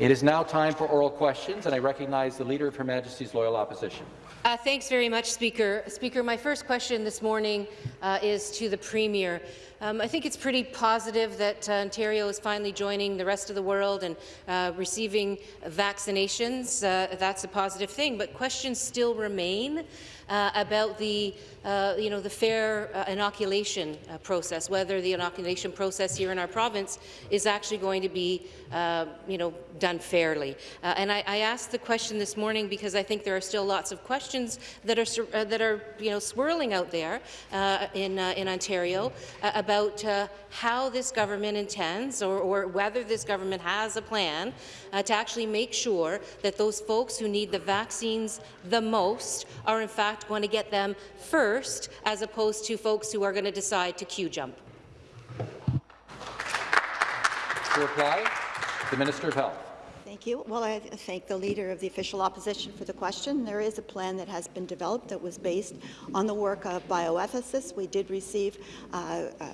It is now time for oral questions, and I recognize the Leader of Her Majesty's Loyal Opposition. Uh, thanks very much, Speaker. Speaker, my first question this morning uh, is to the Premier. Um, I think it's pretty positive that uh, Ontario is finally joining the rest of the world and uh, receiving vaccinations. Uh, that's a positive thing, but questions still remain uh, about the, uh, you know, the fair uh, inoculation process, whether the inoculation process here in our province is actually going to be, you know, done fairly. And I, I, asked the question this morning because I think there are still lots of questions that are that are, you know, swirling out there in in Ontario about Uh, how this government intends, or, or, whether this government has a plan uh, to actually make sure that those folks who need the vaccines the most are in fact fact going to get them first, as opposed to folks who are going to decide to queue jump? To reply, the Minister of Health. Thank you. Well, I thank the Leader of the Official Opposition for the question. There is a plan that has been developed that was based on the work of bioethicists. We did receive uh, uh,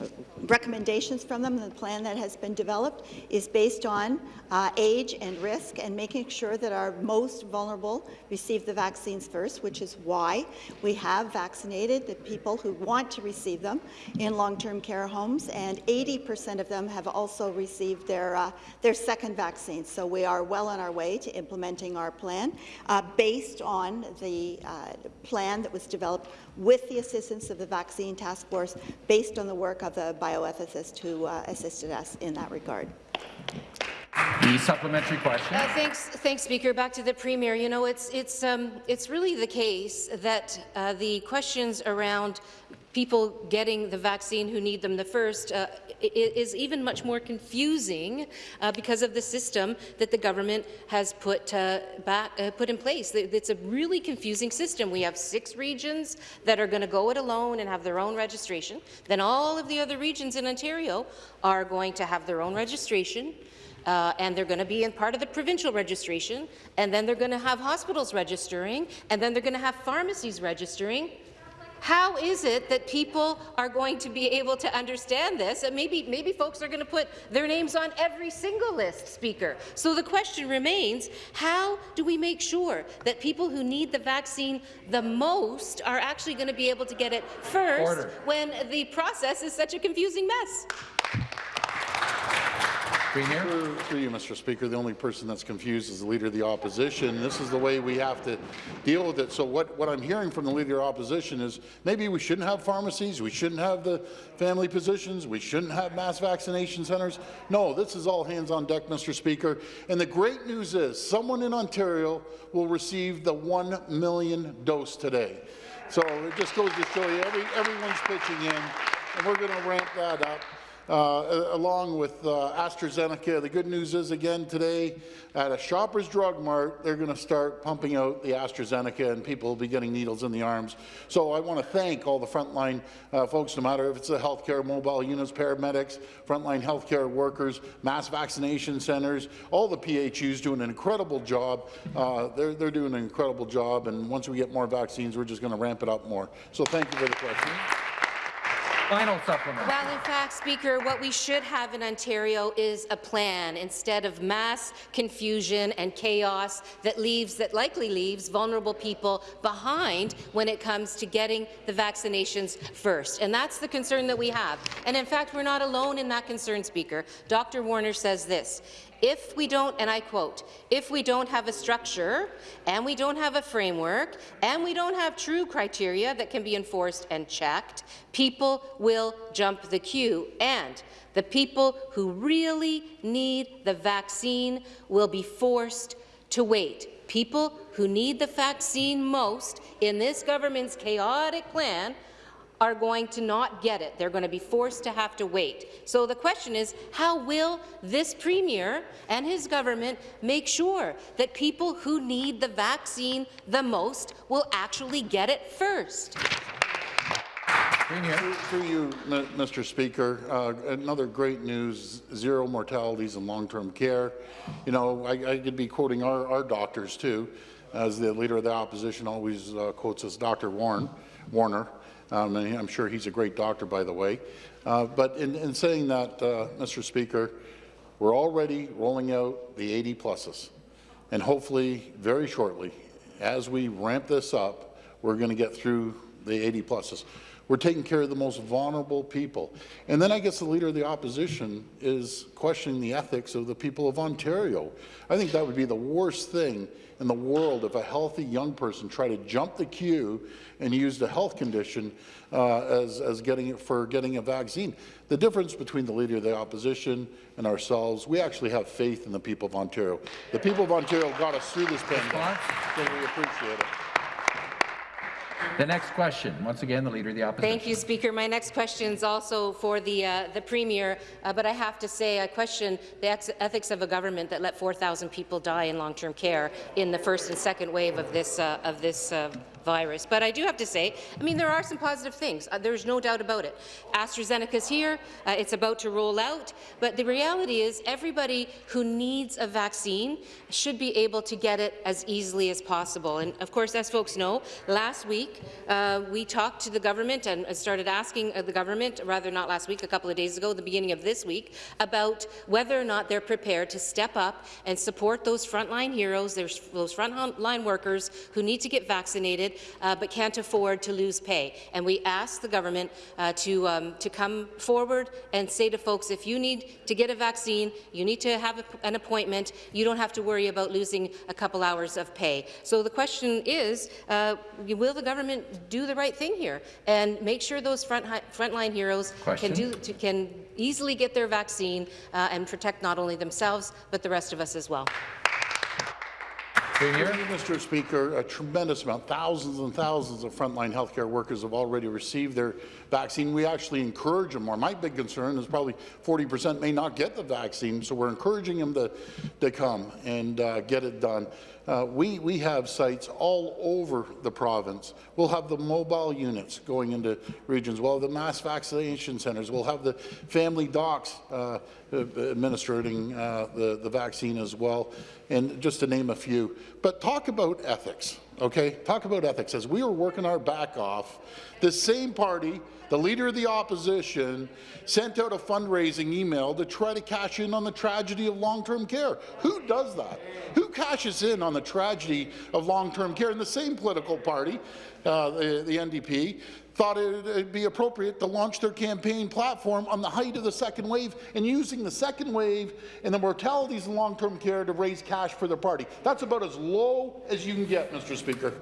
recommendations from them. The plan that has been developed is based on uh, age and risk and making sure that our most vulnerable receive the vaccines first, which is why we have vaccinated the people who want to receive them in long-term care homes, and 80% of them have also received their, uh, their second vaccine. So we are well on our way to implementing our plan uh, based on the uh, plan that was developed with the assistance of the Vaccine Task Force, based on the work of the bioethicists who uh, assisted us in that regard. The supplementary question. Uh, thanks, thanks, Speaker. Back to the Premier. You know, it's it's um, it's really the case that uh, the questions around people getting the vaccine who need them the first uh, is even much more confusing uh, because of the system that the government has put uh, back uh, put in place. It's a really confusing system. We have six regions that are going to go it alone and have their own registration. Then all of the other regions in Ontario are going to have their own registration. Uh, and they're going to be in part of the provincial registration, and then they're going to have hospitals registering, and then they're going to have pharmacies registering, how is it that people are going to be able to understand this? And maybe, maybe folks are going to put their names on every single list, Speaker. So the question remains, how do we make sure that people who need the vaccine the most are actually going to be able to get it first Order. when the process is such a confusing mess? Premier. You, Mr. Speaker, the only person that's confused is the Leader of the Opposition. This is the way we have to deal with it. So what, what I'm hearing from the Leader of the Opposition is maybe we shouldn't have pharmacies, we shouldn't have the family physicians, we shouldn't have mass vaccination centres. No, this is all hands on deck, Mr. Speaker. And the great news is someone in Ontario will receive the 1 million dose today. So it just goes to show you every, everyone's pitching in, and we're going to ramp that up along with uh, AstraZeneca. The good news is, again, today at a Shoppers Drug Mart, they're going to start pumping out the AstraZeneca and people will be getting needles in the arms. So I want to thank all the frontline uh, folks, no matter if it's the healthcare mobile units, paramedics, frontline healthcare workers, mass vaccination centres, all the PHUs doing an incredible job. Uh, they're, they're doing an incredible job, and once we get more vaccines, we're just going to ramp it up more. So thank you for the question. Final supplement. Well, in fact, Speaker, what we should have in Ontario is a plan instead of mass confusion and chaos that leaves that likely leaves vulnerable people behind when it comes to getting the vaccinations first. And that's the concern that we have. And in fact, we're not alone in that concern, Speaker. Dr. Warner says this. If we don't, and I quote, if we don't have a structure, and we don't have a framework, and we don't have true criteria that can be enforced and checked, people will jump the queue, and the people who really need the vaccine will be forced to wait. People who need the vaccine most in this government's chaotic plan are going to not get it. They're going to be forced to have to wait. So the question is, how will this Premier and his government make sure that people who need the vaccine the most will actually get it first? Through, through you, Mr. Speaker, uh, another great news, zero mortalities in long-term care. You know, I, I, could be quoting our, our, doctors too, as the Leader of the Opposition always uh, quotes us, Dr. Warren, Warner. Um, and I'm sure he's a great doctor, by the way. Uh, but in, in, saying that, uh, Mr. Speaker, We're already rolling out the 80 pluses, and hopefully, very shortly, as we ramp this up, we're going to get through the 80 pluses. We're taking care of the most vulnerable people. And then I guess the Leader of the Opposition is questioning the ethics of the people of Ontario. I think that would be the worst thing in the world if a healthy young person tried to jump the queue and used a health condition uh, as, as getting for getting a vaccine. The difference between the Leader of the Opposition and ourselves, we actually have faith in the people of Ontario. The people of Ontario got us through this pandemic, so we appreciate it. The next question, once again, the Leader of the Opposition. Thank you, Speaker. My next question is also for the, uh, the Premier, uh, but I have to say I question the ethics of a government that let 4,000 people die in long-term care in the first and second wave of this, uh, of this uh, virus. But I do have to say, I mean, there are some positive things. Uh, there's no doubt about it. AstraZeneca's here. Uh, it's about to roll out. But the reality is everybody who needs a vaccine should be able to get it as easily as possible. And, of course, as folks know, last week uh, we talked to the government and started asking uh, the government, rather not last week, a couple of days ago, the beginning of this week, about whether or not they're prepared to step up and support those frontline heroes, those frontline workers who need to get vaccinated uh, but can't afford to lose pay. And we ask the government uh, to, um, to come forward and say to folks, if you need to get a vaccine, you need to have a, an appointment, you don't have to worry about losing a couple hours of pay. So the question is, uh, will the government do the right thing here and make sure those front frontline heroes can, do, to, can easily get their vaccine uh, and protect not only themselves, but the rest of us as well? Mr. Speaker, a tremendous amount, thousands and thousands of frontline healthcare workers have already received their vaccine. We actually encourage them more. My big concern is probably 40 percent may not get the vaccine, so we're encouraging them to, to come and uh, get it done. Uh, we, we have sites all over the province. We'll have the mobile units going into regions. We'll have the mass vaccination centres. We'll have the family docs uh, administering uh, the, the vaccine as well, and just to name a few. But talk about ethics, okay? Talk about ethics. As we were working our back off, the same party the Leader of the Opposition sent out a fundraising email to try to cash in on the tragedy of long-term care. Who does that? Who cashes in on the tragedy of long-term care? And the same political party, uh, the, the NDP, thought it would be appropriate to launch their campaign platform on the height of the second wave and using the second wave and the mortalities in long-term care to raise cash for their party. That's about as low as you can get, Mr. Speaker.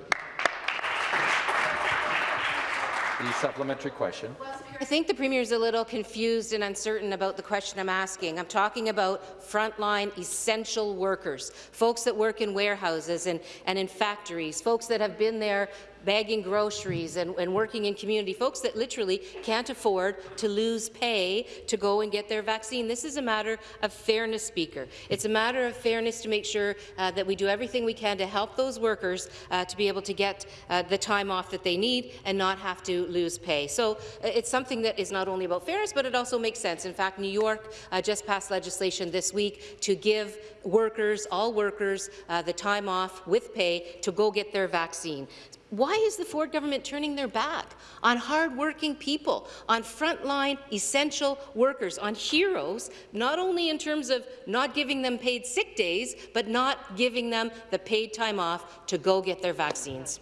The supplementary question. I think the Premier is a little confused and uncertain about the question I'm asking. I'm talking about frontline essential workers, folks that work in warehouses and, and in factories, folks that have been there bagging groceries and, and, working in community, folks that literally can't afford to lose pay to go and get their vaccine. This is a matter of fairness, Speaker. It's a matter of fairness to make sure uh, that we do everything we can to help those workers uh, to be able to get uh, the time off that they need and not have to lose pay. So uh, it's something that is not only about fairness, but it also makes sense. In fact, New York uh, just passed legislation this week to give workers, all workers, uh, the time off with pay to go get their vaccine. Why is the Ford government turning their back on hardworking people, on frontline essential workers, on heroes, not only in terms of not giving them paid sick days, but not giving them the paid time off to go get their vaccines?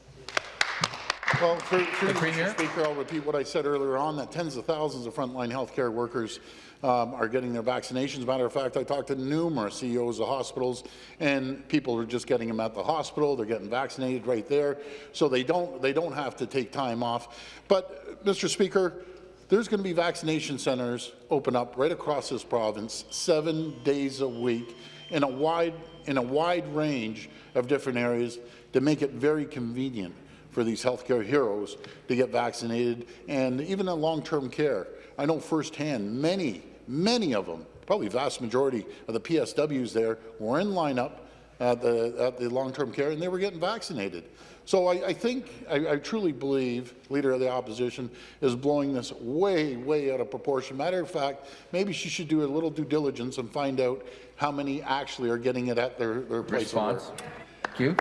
Well, through, through Mr. Speaker, I'll repeat what I said earlier on, that tens of thousands of frontline healthcare workers um, are getting their vaccinations. Matter of fact, I talked to numerous CEOs of hospitals, and people are just getting them at the hospital. They're getting vaccinated right there, so they don't they don't have to take time off. But, Mr. Speaker, there's going to be vaccination centres open up right across this province, seven days a week, in a wide in a wide range of different areas to make it very convenient for these healthcare heroes to get vaccinated, and even in long-term care. I know firsthand many, many of them, probably vast majority of the PSWs there were in lineup at the, at the long-term care and they were getting vaccinated. So I, I think, I, I, truly believe, Leader of the Opposition is blowing this way, way out of proportion. Matter of fact, maybe she should do a little due diligence and find out how many actually are getting it at their, their place Response. of work. Thank you.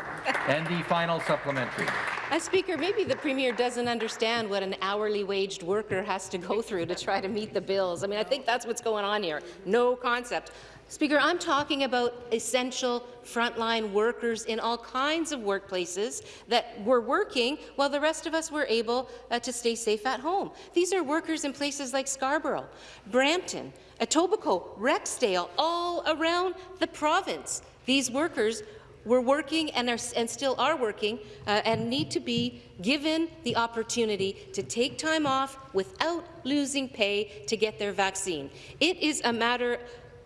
and the final supplementary. Uh, Speaker, maybe the Premier doesn't understand what an hourly waged worker has to go through to try to meet the bills. I mean, I think that's what's going on here. No concept. Speaker, I'm talking about essential frontline workers in all kinds of workplaces that were working while the rest of us were able uh, to stay safe at home. These are workers in places like Scarborough, Brampton, Etobicoke, Rexdale, all around the province. These workers were working and, are, and still are working uh, and need to be given the opportunity to take time off without losing pay to get their vaccine. It is a matter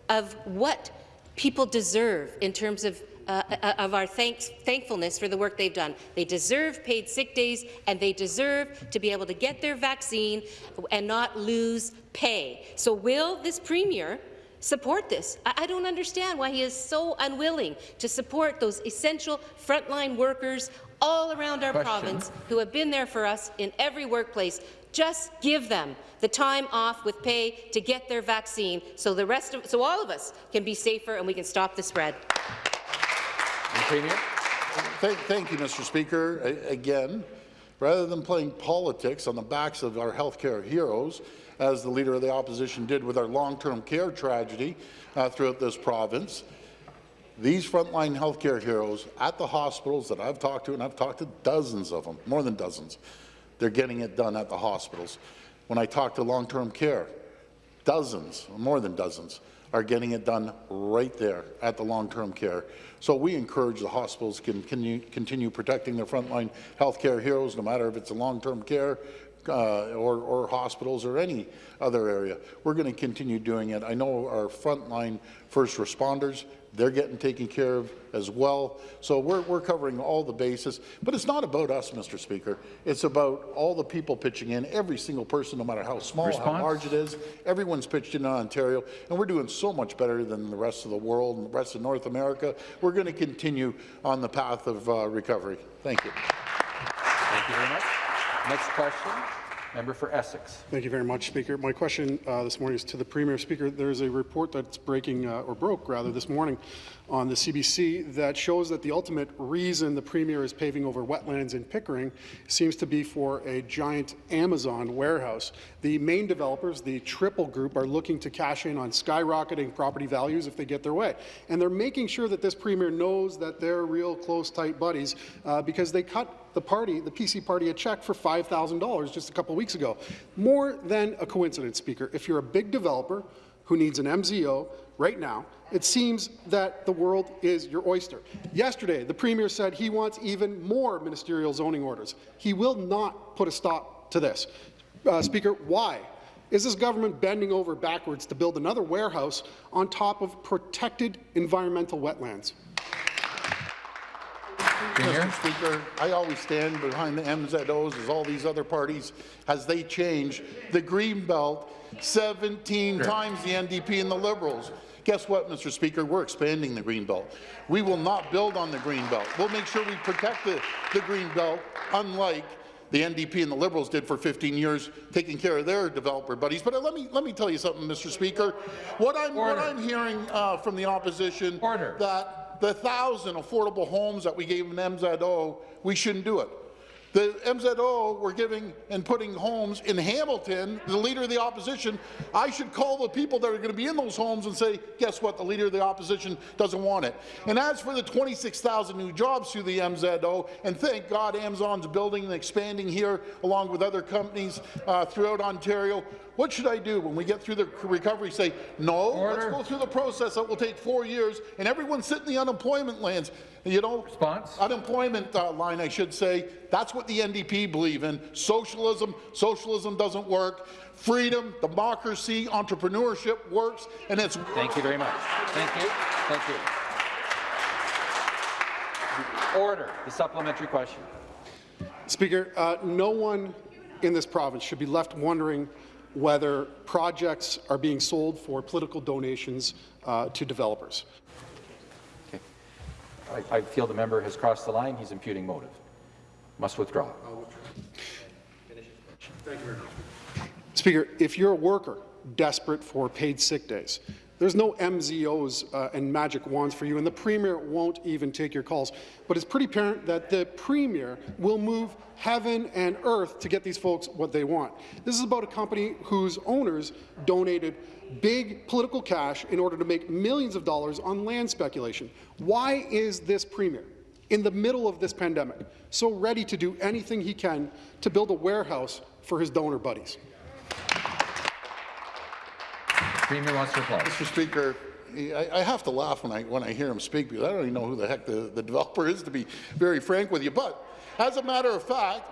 of what people deserve in terms of uh, uh, of our thanks, thankfulness for the work they've done. They deserve paid sick days, and they deserve to be able to get their vaccine and not lose pay. So will this Premier support this? I, I don't understand why he is so unwilling to support those essential frontline workers all around our Question. province who have been there for us in every workplace. Just give them the time off with pay to get their vaccine so the rest of so all of us can be safer and we can stop the spread. Premier. Thank, thank you, Mr. Speaker. A- again, rather than playing politics on the backs of our healthcare heroes, as the Leader of the Opposition did with our long-term care tragedy uh, throughout this province, these frontline healthcare heroes at the hospitals that I've talked to, and I've talked to dozens of them, more than dozens, they're getting it done at the hospitals. When I talk to long-term care, dozens, more than dozens, are getting it done right there at the long-term care. So we encourage the hospitals can, you continue protecting their frontline healthcare heroes, no matter if it's a long-term care uh, or, or hospitals or any other area. We're going to continue doing it. I know our frontline first responders, they're getting taken care of as well. So we're, we're covering all the bases. But it's not about us, Mr. Speaker. It's about all the people pitching in, every single person, no matter how small, Response? how large it is. Everyone's pitched in on Ontario, and we're doing so much better than the rest of the world and the rest of North America. We're going to continue on the path of uh, recovery. Thank you. Thank you very much. Next question, member for Essex. Thank you very much, Speaker. My question uh, this morning is to the Premier. Speaker, there's a report that's breaking, uh, or broke rather, this morning on the CBC that shows that the ultimate reason the Premier is paving over wetlands in Pickering seems to be for a giant Amazon warehouse. The main developers, the Triple Group, are looking to cash in on skyrocketing property values if they get their way. And they're making sure that this Premier knows that they're real close, tight buddies uh, because they cut the party, the PC party, a check for $5,000 just a couple weeks ago. More than a coincidence, Speaker. If you're a big developer who needs an MZO right now, it seems that the world is your oyster. Yesterday, the Premier said he wants even more ministerial zoning orders. He will not put a stop to this. Uh, Speaker, why? Is this government bending over backwards to build another warehouse on top of protected environmental wetlands? Mr. Speaker, I always stand behind the MZOs as all these other parties as they change the green belt 17 times the NDP and the Liberals. Guess what, Mr. Speaker? We're expanding the green belt. We will not build on the green belt. We'll make sure we protect the, the green belt, unlike the NDP and the Liberals did for 15 years, taking care of their developer buddies. But uh, let me let me tell you something, Mr. Speaker. What I'm what I'm hearing uh, from the opposition Order. that the thousand affordable homes that we gave an MZO, oh, we shouldn't do it. The MZO we're giving and putting homes in Hamilton, the Leader of the Opposition, I should call the people that are going to be in those homes and say, guess what, the Leader of the Opposition doesn't want it. And as for the 26,000 new jobs through the MZO, and thank God Amazon's building and expanding here along with other companies uh, throughout Ontario, what should I do when we get through the recovery? Say, no, Order. let's go through the process that will take four years, and everyone sit in the unemployment lands. You know, Response? unemployment uh, line, I should say. That's what the NDP believe in. Socialism, socialism doesn't work. Freedom, democracy, entrepreneurship works, and it's Thank you very much. Thank you. Thank you. Order. The supplementary question. Speaker, uh, no one in this province should be left wondering whether projects are being sold for political donations uh, to developers. Okay. I, I feel the member has crossed the line. He's imputing motive. Must withdraw. Speaker, if you're a worker desperate for paid sick days, There's no MZOs uh, and magic wands for you, and the Premier won't even take your calls. But it's pretty apparent that the Premier will move heaven and earth to get these folks what they want. This is about a company whose owners donated big political cash in order to make millions of dollars on land speculation. Why is this Premier, in the middle of this pandemic, so ready to do anything he can to build a warehouse for his donor buddies? Premier wants to reply. Mr. Speaker, I, I have to laugh when I, when I hear him speak because I don't even know who the heck the, the developer is, to be very frank with you. But as a matter of fact,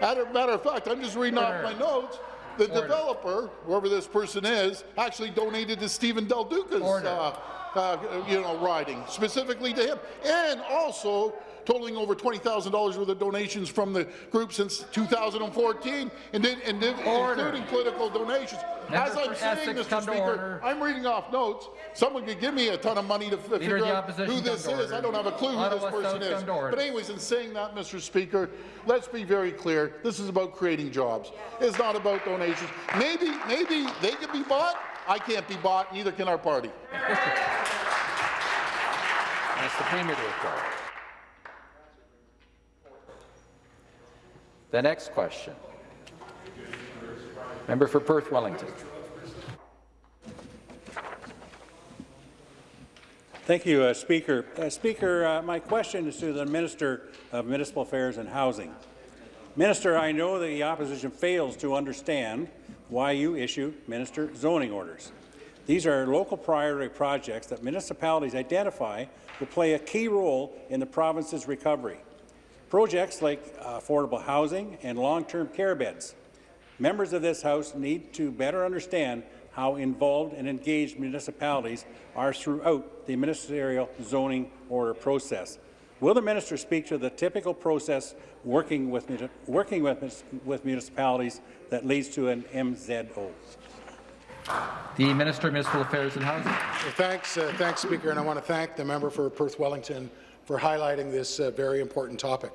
as a matter of fact, I'm just reading off my notes. The developer, whoever this person is, actually donated to Stephen Del Duca's, uh, uh, you know, riding, specifically to him, and also totaling over $20,000 worth of donations from the group since 2014, and, then, and then including political donations. As I'm for saying, Essex, Mr. Speaker. I'm reading off notes. Someone could give me a ton of money to f- figure out who this is. I don't have a clue who this person is. come to order. But anyways, in saying that, Mr. Speaker, let's be very clear. This is about creating jobs. It's not about donations. Maybe, maybe they can be bought. I can't be bought. Neither can our party. Ask the Premier to reply. The next question. Member for Perth Wellington. Thank you, uh, Speaker. Uh, Speaker, uh, my question is to the Minister of Municipal Affairs and Housing. Minister, I know that the opposition fails to understand why you issue minister zoning orders. These are local priority projects that municipalities identify will play a key role in the province's recovery. Projects like uh, affordable housing and long-term care beds. Members of this House need to better understand how involved and engaged municipalities are throughout the ministerial zoning order process. Will the minister speak to the typical process working with, working with, with municipalities that leads to an MZO? The Minister of Municipal Affairs and Housing. Well, Thanks, uh, thanks, Speaker, and I want to thank the member for Perth Wellington for highlighting this uh, very important topic.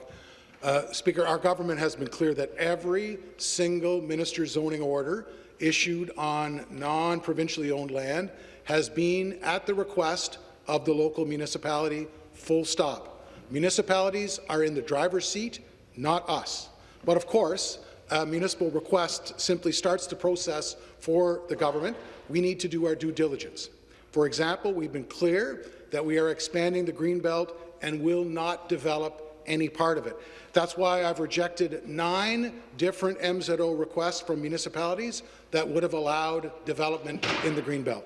Uh, Speaker, our government has been clear that every single minister zoning order issued on non-provincially owned land has been at the request of the local municipality, full stop. Municipalities are in the driver's seat, not us. But of course, a municipal request simply starts the process for the government. We need to do our due diligence. For example, we've been clear that we are expanding the Greenbelt and will not develop any part of it. That's why I've rejected nine different MZO requests from municipalities that would have allowed development in the Greenbelt.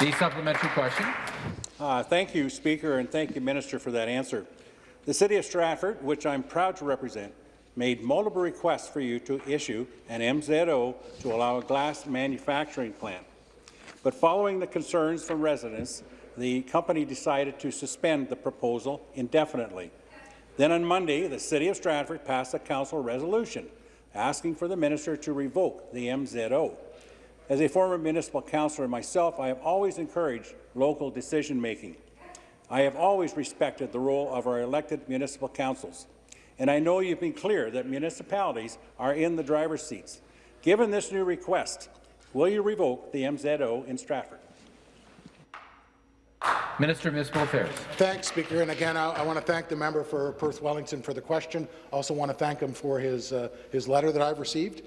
The supplementary question. Uh, thank you, Speaker, and thank you, Minister, for that answer. The City of Stratford, which I'm proud to represent, made multiple requests for you to issue an MZO to allow a glass manufacturing plant. But following the concerns from residents, the company decided to suspend the proposal indefinitely. Then on Monday, the City of Stratford passed a council resolution asking for the minister to revoke the MZO. As a former municipal councillor myself, I have always encouraged local decision-making. I have always respected the role of our elected municipal councils, and I know you've been clear that municipalities are in the driver's seats. Given this new request, will you revoke the MZO in Stratford? Minister of Municipal Affairs. Thanks, Speaker. And again, I, I want to thank the member for Perth Wellington for the question. I also want to thank him for his, uh, his letter that I've received.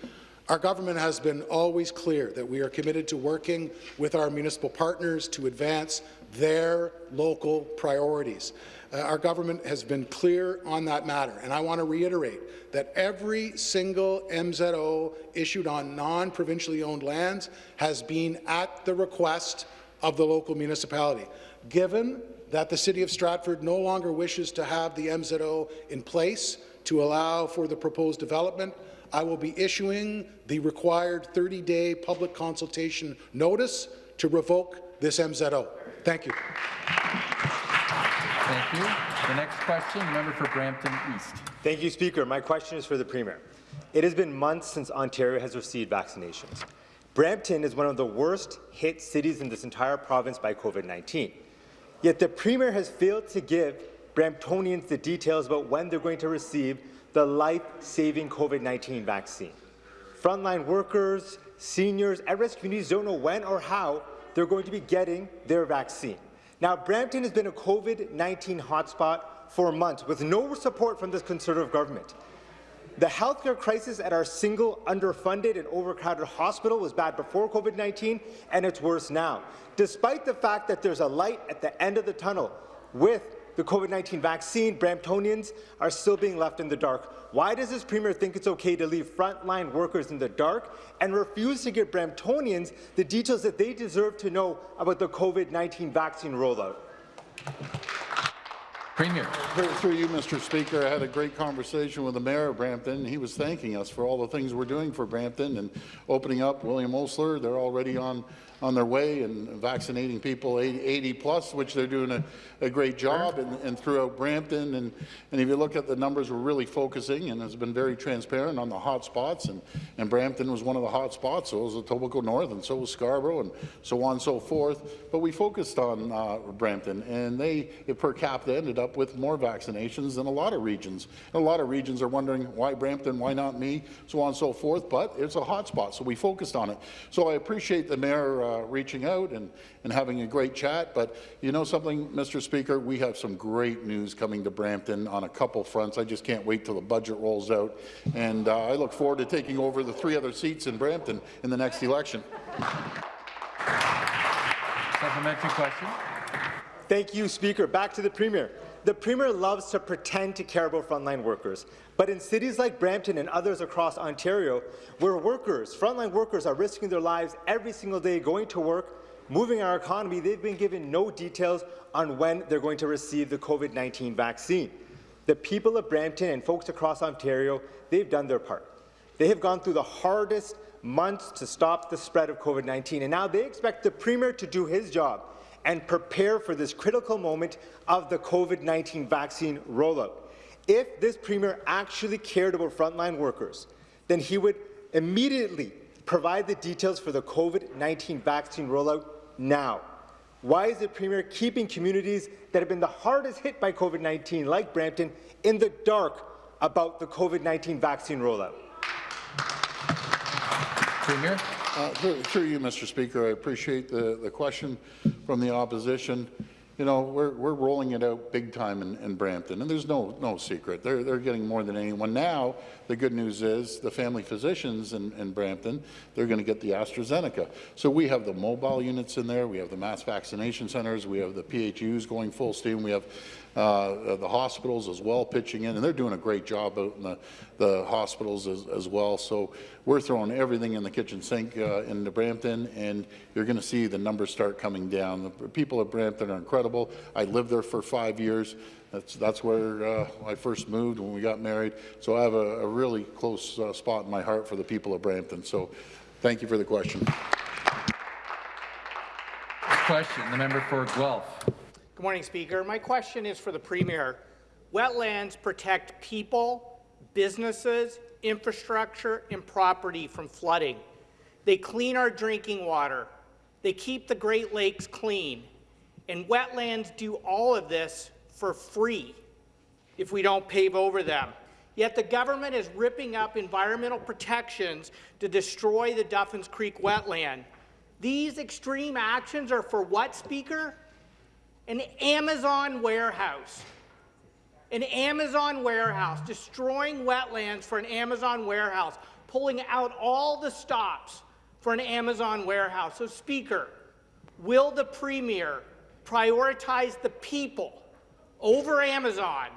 Our government has been always clear that we are committed to working with our municipal partners to advance their local priorities. Uh, our government has been clear on that matter, and I want to reiterate that every single MZO issued on non-provincially owned lands has been at the request of the local municipality. Given that the City of Stratford no longer wishes to have the MZO in place to allow for the proposed development, I will be issuing the required 30-day public consultation notice to revoke this MZO. Thank you. Thank you. The next question, member for Brampton East. Thank you, Speaker. My question is for the Premier. It has been months since Ontario has received vaccinations. Brampton is one of the worst hit cities in this entire province by COVID-19. Yet the Premier has failed to give Bramptonians the details about when they're going to receive the life-saving COVID-19 vaccine. Frontline workers, seniors, at-risk communities don't know when or how they're going to be getting their vaccine. Now, Brampton has been a COVID-19 hotspot for months with no support from this Conservative government. The healthcare crisis at our single, underfunded and overcrowded hospital was bad before COVID-19, and it's worse now. Despite the fact that there's a light at the end of the tunnel with the COVID-19 vaccine, Bramptonians are still being left in the dark. Why does this Premier think it's okay to leave frontline workers in the dark and refuse to give Bramptonians the details that they deserve to know about the COVID-19 vaccine rollout? Premier. Through you, Mr. Speaker, I had a great conversation with the mayor of Brampton. He was thanking us for all the things we're doing for Brampton and opening up William Osler. They're already on on their way and vaccinating people 80, 80 plus, which they're doing a, a great job, and, and throughout Brampton. And, and if you look at the numbers, we're really focusing and has been very transparent on the hot spots. And, and Brampton was one of the hot spots, so was Etobicoke North, and so was Scarborough, and so on and so forth. But we focused on uh, Brampton, and they, per capita, ended up with more vaccinations than a lot of regions. And a lot of regions are wondering, why Brampton, why not me, so on and so forth. But it's a hot spot, so we focused on it. So I appreciate the mayor uh, reaching out and, and having a great chat. But you know something, Mr. Speaker, we have some great news coming to Brampton on a couple fronts. I just can't wait till the budget rolls out. And uh, I look forward to taking over the three other seats in Brampton in the next election. Supplementary question. Thank you, Speaker. Back to the Premier. The Premier loves to pretend to care about frontline workers, but in cities like Brampton and others across Ontario, where workers, frontline workers, are risking their lives every single day going to work, moving our economy, they've been given no details on when they're going to receive the COVID-19 vaccine. The people of Brampton and folks across Ontario, they've done their part. They have gone through the hardest months to stop the spread of COVID-19, and now they expect the Premier to do his job and prepare for this critical moment of the COVID-19 vaccine rollout. If this Premier actually cared about frontline workers, then he would immediately provide the details for the COVID-19 vaccine rollout now. Why is the Premier keeping communities that have been the hardest hit by COVID-19, like Brampton, in the dark about the COVID-19 vaccine rollout? Premier. Uh, through, through you, Mr. Speaker, I appreciate the, the question from the opposition. You know, we're, we're rolling it out big time in, in Brampton, and there's no, no secret. They're, they're getting more than anyone. Now, the good news is the family physicians in, in Brampton, they're going to get the AstraZeneca. So we have the mobile units in there, we have the mass vaccination centres, we have the PHUs going full steam, we have uh, the hospitals as well pitching in, and they're doing a great job out in the, the hospitals as, as well. So we're throwing everything in the kitchen sink uh, into Brampton, and you're going to see the numbers start coming down. The people at Brampton are incredible. I lived there for five years. That's, that's where uh, I first moved when we got married. So I have a, a really close uh, spot in my heart for the people of Brampton. So thank you for the question. Question, the member for Guelph. Good morning, Speaker. My question is for the Premier. Wetlands protect people, businesses, infrastructure, and property from flooding. They clean our drinking water. They keep the Great Lakes clean. And wetlands do all of this for free if we don't pave over them. Yet the government is ripping up environmental protections to destroy the Duffins Creek wetland. These extreme actions are for what, Speaker? An Amazon warehouse. An Amazon warehouse, destroying wetlands for an Amazon warehouse, pulling out all the stops for an Amazon warehouse. So, Speaker, will the Premier prioritize the people over Amazon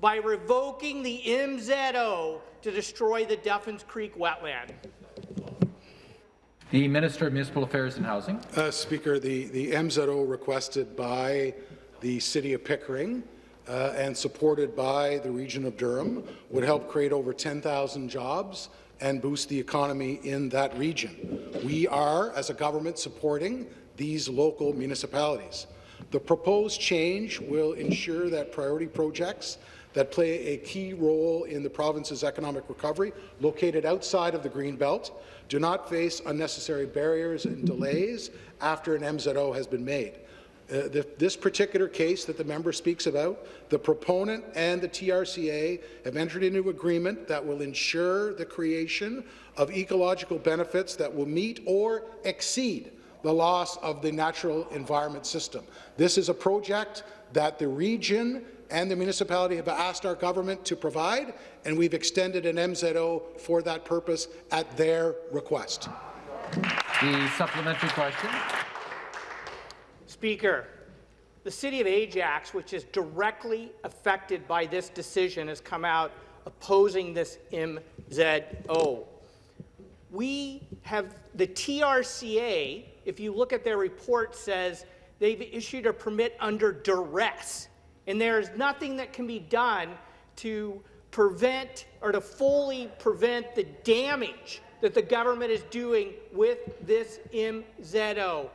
by revoking the MZO to destroy the Duffins Creek wetland? The Minister of Municipal Affairs and Housing. Uh, Speaker, the, the MZO requested by the City of Pickering uh, and supported by the region of Durham would help create over 10,000 jobs and boost the economy in that region. We are, as a government, supporting these local municipalities. The proposed change will ensure that priority projects that play a key role in the province's economic recovery, located outside of the Greenbelt, do not face unnecessary barriers and delays after an MZO has been made. Uh, the, this particular case that the member speaks about, the proponent and the TRCA have entered into agreement that will ensure the creation of ecological benefits that will meet or exceed the loss of the natural environment system. This is a project that the region and the municipality have asked our government to provide, and we've extended an MZO for that purpose at their request. The supplementary question. Speaker, the city of Ajax, which is directly affected by this decision, has come out opposing this MZO. We have the TRCA, if you look at their report, says they've issued a permit under duress, and there's nothing that can be done to prevent or to fully prevent the damage that the government is doing with this MZO.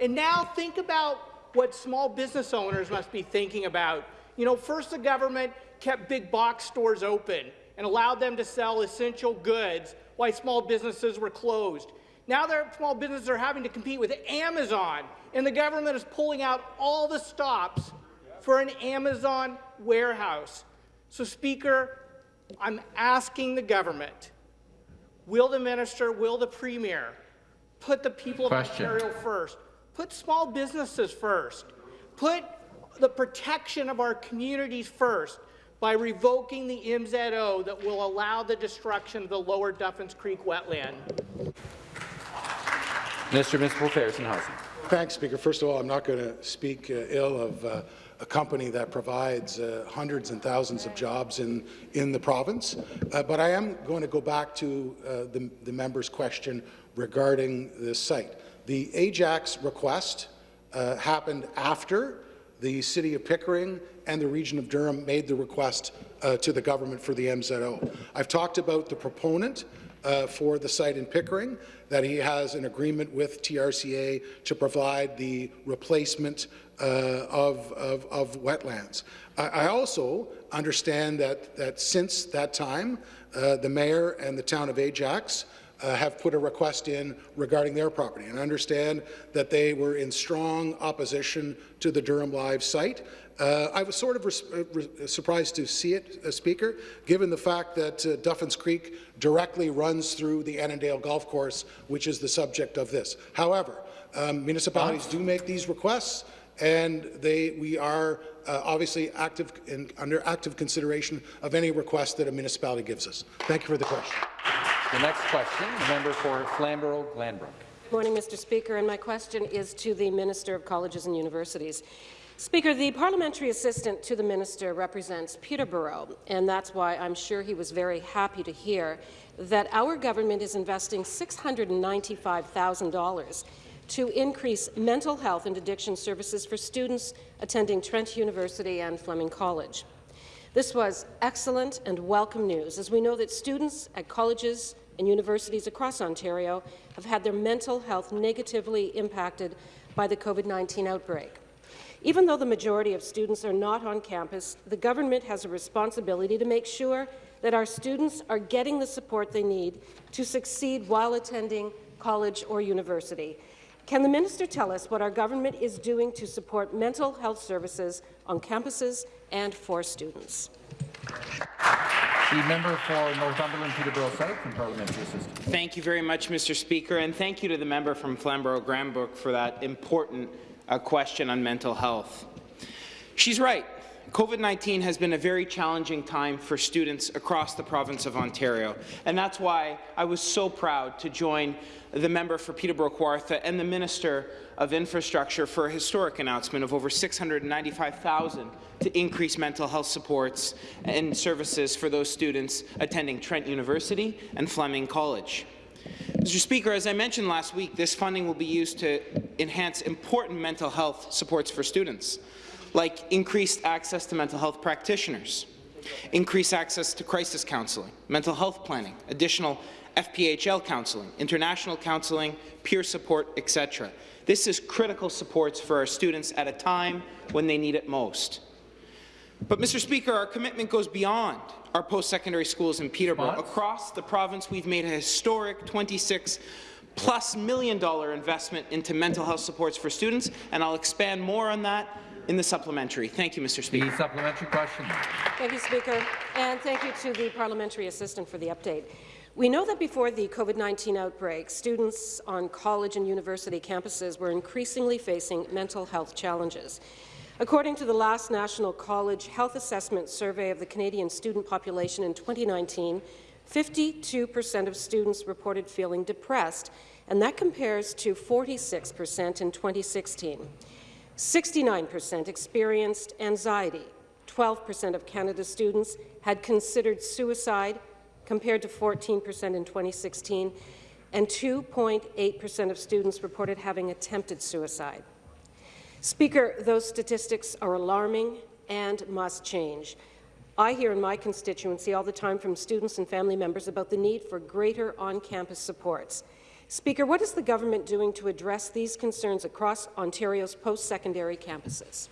And now think about what small business owners must be thinking about. You know, first the government kept big box stores open and allowed them to sell essential goods while small businesses were closed. Now their small businesses are having to compete with Amazon, and the government is pulling out all the stops for an Amazon warehouse. So, Speaker, I'm asking the government, will the minister, will the premier put the people Question. of Ontario first? Put small businesses first. Put the protection of our communities first by revoking the MZO that will allow the destruction of the lower Duffins Creek wetland. Mr. of Municipal Affairs and Housing. Thanks, Speaker. First of all, I'm not going to speak uh, ill of uh, a company that provides uh, hundreds and thousands of jobs in, in the province, uh, but I am going to go back to uh, the, the member's question regarding this site. The Ajax request uh, happened after the City of Pickering and the region of Durham made the request uh, to the government for the MZO. I've talked about the proponent uh, for the site in Pickering, that he has an agreement with TRCA to provide the replacement uh, of, of, of, wetlands. I, I, also understand that, that since that time, uh, the mayor and the town of Ajax uh, have put a request in regarding their property. And I understand that they were in strong opposition to the Durham Live site. Uh, I was sort of uh, surprised to see it, uh, Speaker, given the fact that uh, Duffins Creek directly runs through the Annandale Golf Course, which is the subject of this. However, um, municipalities do make these requests, and they, we are uh, obviously active in, under active consideration of any request that a municipality gives us. Thank you for the question. The next question, the member for Flamborough-Glanbrook. Good morning, Mr. Speaker, and my question is to the Minister of Colleges and Universities. Speaker, the parliamentary assistant to the minister represents Peterborough, and that's why I'm sure he was very happy to hear that our government is investing $695,000 to increase mental health and addiction services for students attending Trent University and Fleming College. This was excellent and welcome news, as we know that students at colleges and universities across Ontario have had their mental health negatively impacted by the COVID-19 outbreak. Even though the majority of students are not on campus, the government has a responsibility to make sure that our students are getting the support they need to succeed while attending college or university. Can the minister tell us what our government is doing to support mental health services on campuses and for students? The member for Northumberland Peterborough South and Parliamentary Assistant. Thank you very much, Mr. Speaker, and thank you to the member from Flamborough-Glanbrook for that important uh, question on mental health. She's right. COVID-19 has been a very challenging time for students across the province of Ontario, and that's why I was so proud to join the member for Peterborough-Kawartha and the Minister of Infrastructure for a historic announcement of over 695,000 to increase mental health supports and services for those students attending Trent University and Fleming College. Mr. Speaker, as I mentioned last week, this funding will be used to enhance important mental health supports for students, like increased access to mental health practitioners, increased access to crisis counselling, mental health planning, additional FPHL counselling, international counselling, peer support, etc. This is critical supports for our students at a time when they need it most. But, Mr. Speaker, our commitment goes beyond our post-secondary schools in Peterborough. Across the province, we've made a historic 26 plus million dollar investment into mental health supports for students, and I'll expand more on that in the supplementary. Thank you, Mr. Speaker. The supplementary question. Thank you, Speaker, and thank you to the parliamentary assistant for the update. We know that before the COVID-19 outbreak, students on college and university campuses were increasingly facing mental health challenges. According to the last National College Health Assessment Survey of the Canadian student population in 2019, 52% of students reported feeling depressed, and that compares to 46% in 2016. 69% experienced anxiety. 12% of Canada's students had considered suicide, compared to 14% in 2016, and 2.8% of students reported having attempted suicide. Speaker, those statistics are alarming and must change. I hear in my constituency all the time from students and family members about the need for greater on-campus supports. Speaker, what is the government doing to address these concerns across Ontario's post-secondary campuses?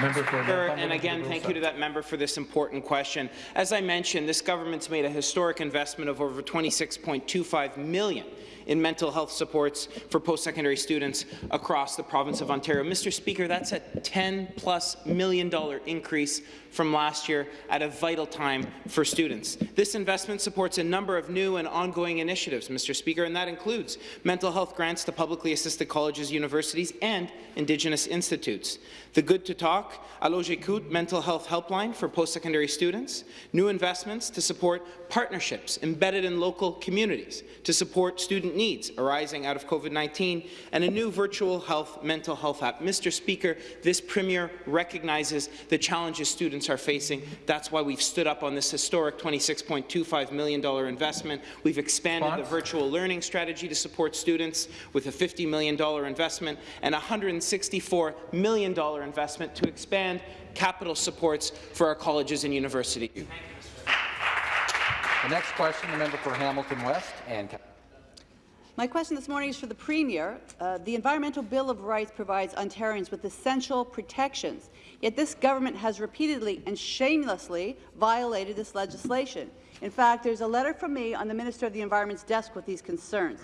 Member for and again, thank you to that member for this important question. As I mentioned, this government's made a historic investment of over 26.25 million in mental health supports for post-secondary students across the province of Ontario. Mr. Speaker, that's a 10 plus million dollar increase from last year at a vital time for students. This investment supports a number of new and ongoing initiatives, Mr. Speaker, and that includes mental health grants to publicly assisted colleges, universities, and Indigenous institutes. The Good to Talk, Allo mental health helpline for post-secondary students, new investments to support partnerships embedded in local communities to support student needs arising out of COVID-19, and a new virtual health mental health app. Mr. Speaker, this Premier recognizes the challenges students are facing. That's why we've stood up on this historic $26.25 million investment. We've expanded Response? the virtual learning strategy to support students with a $50 million investment and a $164 million investment to expand capital supports for our colleges and universities. The next question, the member for Hamilton West and My question this morning is for the Premier. Uh, the Environmental Bill of Rights provides Ontarians with essential protections, yet this government has repeatedly and shamelessly violated this legislation. In fact, there's a letter from me on the Minister of the Environment's desk with these concerns.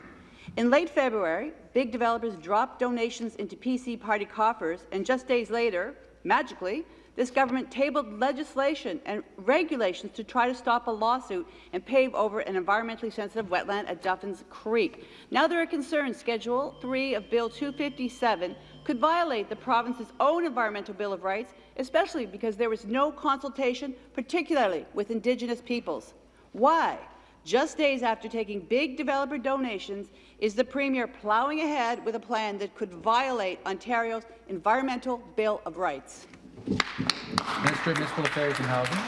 In late February, big developers dropped donations into PC party coffers, and just days later, magically, this government tabled legislation and regulations to try to stop a lawsuit and pave over an environmentally sensitive wetland at Duffins Creek. Now there are concerns Schedule 3 of Bill 257 could violate the province's own Environmental Bill of Rights, especially because there was no consultation, particularly with Indigenous peoples. Why? Just days after taking big developer donations, is the Premier ploughing ahead with a plan that could violate Ontario's Environmental Bill of Rights? Minister of Municipal Affairs and Housing.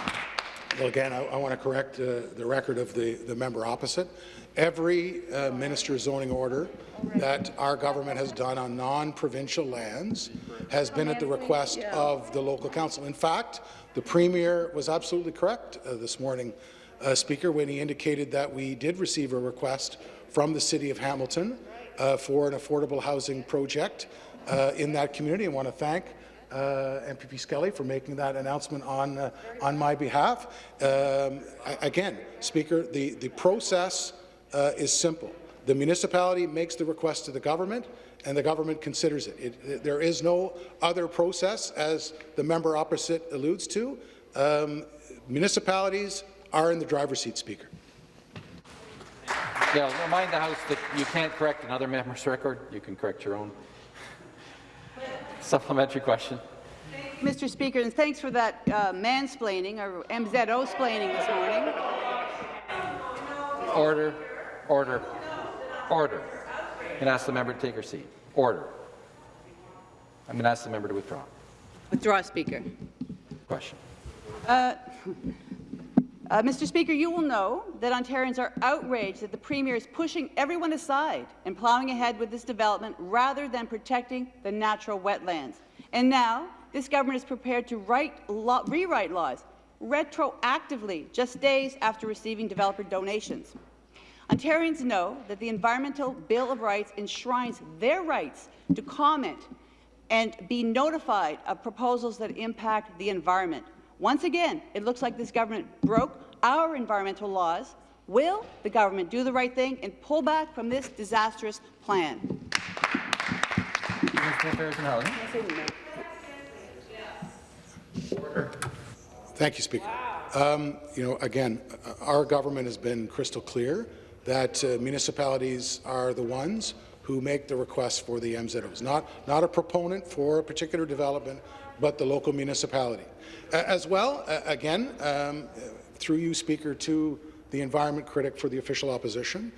Well, again, I, I want to correct uh, the record of the, the member opposite. Every uh, minister's zoning order that our government has done on non-provincial lands has been at the request of the local council. In fact, the Premier was absolutely correct uh, this morning, uh, Speaker, when he indicated that we did receive a request from the City of Hamilton uh, for an affordable housing project uh, in that community. I want to thank uh, MPP Skelly for making that announcement on uh, on my behalf. Um, again, Speaker, the the process uh, is simple. The municipality makes the request to the government, and the government considers it. It- it- there is no other process, as the member opposite alludes to. Um, municipalities are in the driver's seat, Speaker. Yeah, remind the House that you can't correct another member's record. You can correct your own. Supplementary question. Mr. Speaker, and thanks for that uh, mansplaining or MZO-splaining this morning. Order, order, order. And ask the member to take her seat. Order. I'm going to ask the member to withdraw. Withdraw, Speaker. Question. Uh, uh, Mr. Speaker, you will know that Ontarians are outraged that the Premier is pushing everyone aside and ploughing ahead with this development rather than protecting the natural wetlands. And now, this government is prepared to rewrite laws retroactively just days after receiving developer donations. Ontarians know that the Environmental Bill of Rights enshrines their rights to comment and be notified of proposals that impact the environment. Once again, it looks like this government broke our environmental laws Will the government do the right thing and pull back from this disastrous plan? Thank you, Speaker. Um, you know, again, our government has been crystal clear that uh, municipalities are the ones who make the request for the MZOs, not, not a proponent for a particular development, but the local municipality. As well, again, um, through you, Speaker, to the environment critic for the official opposition,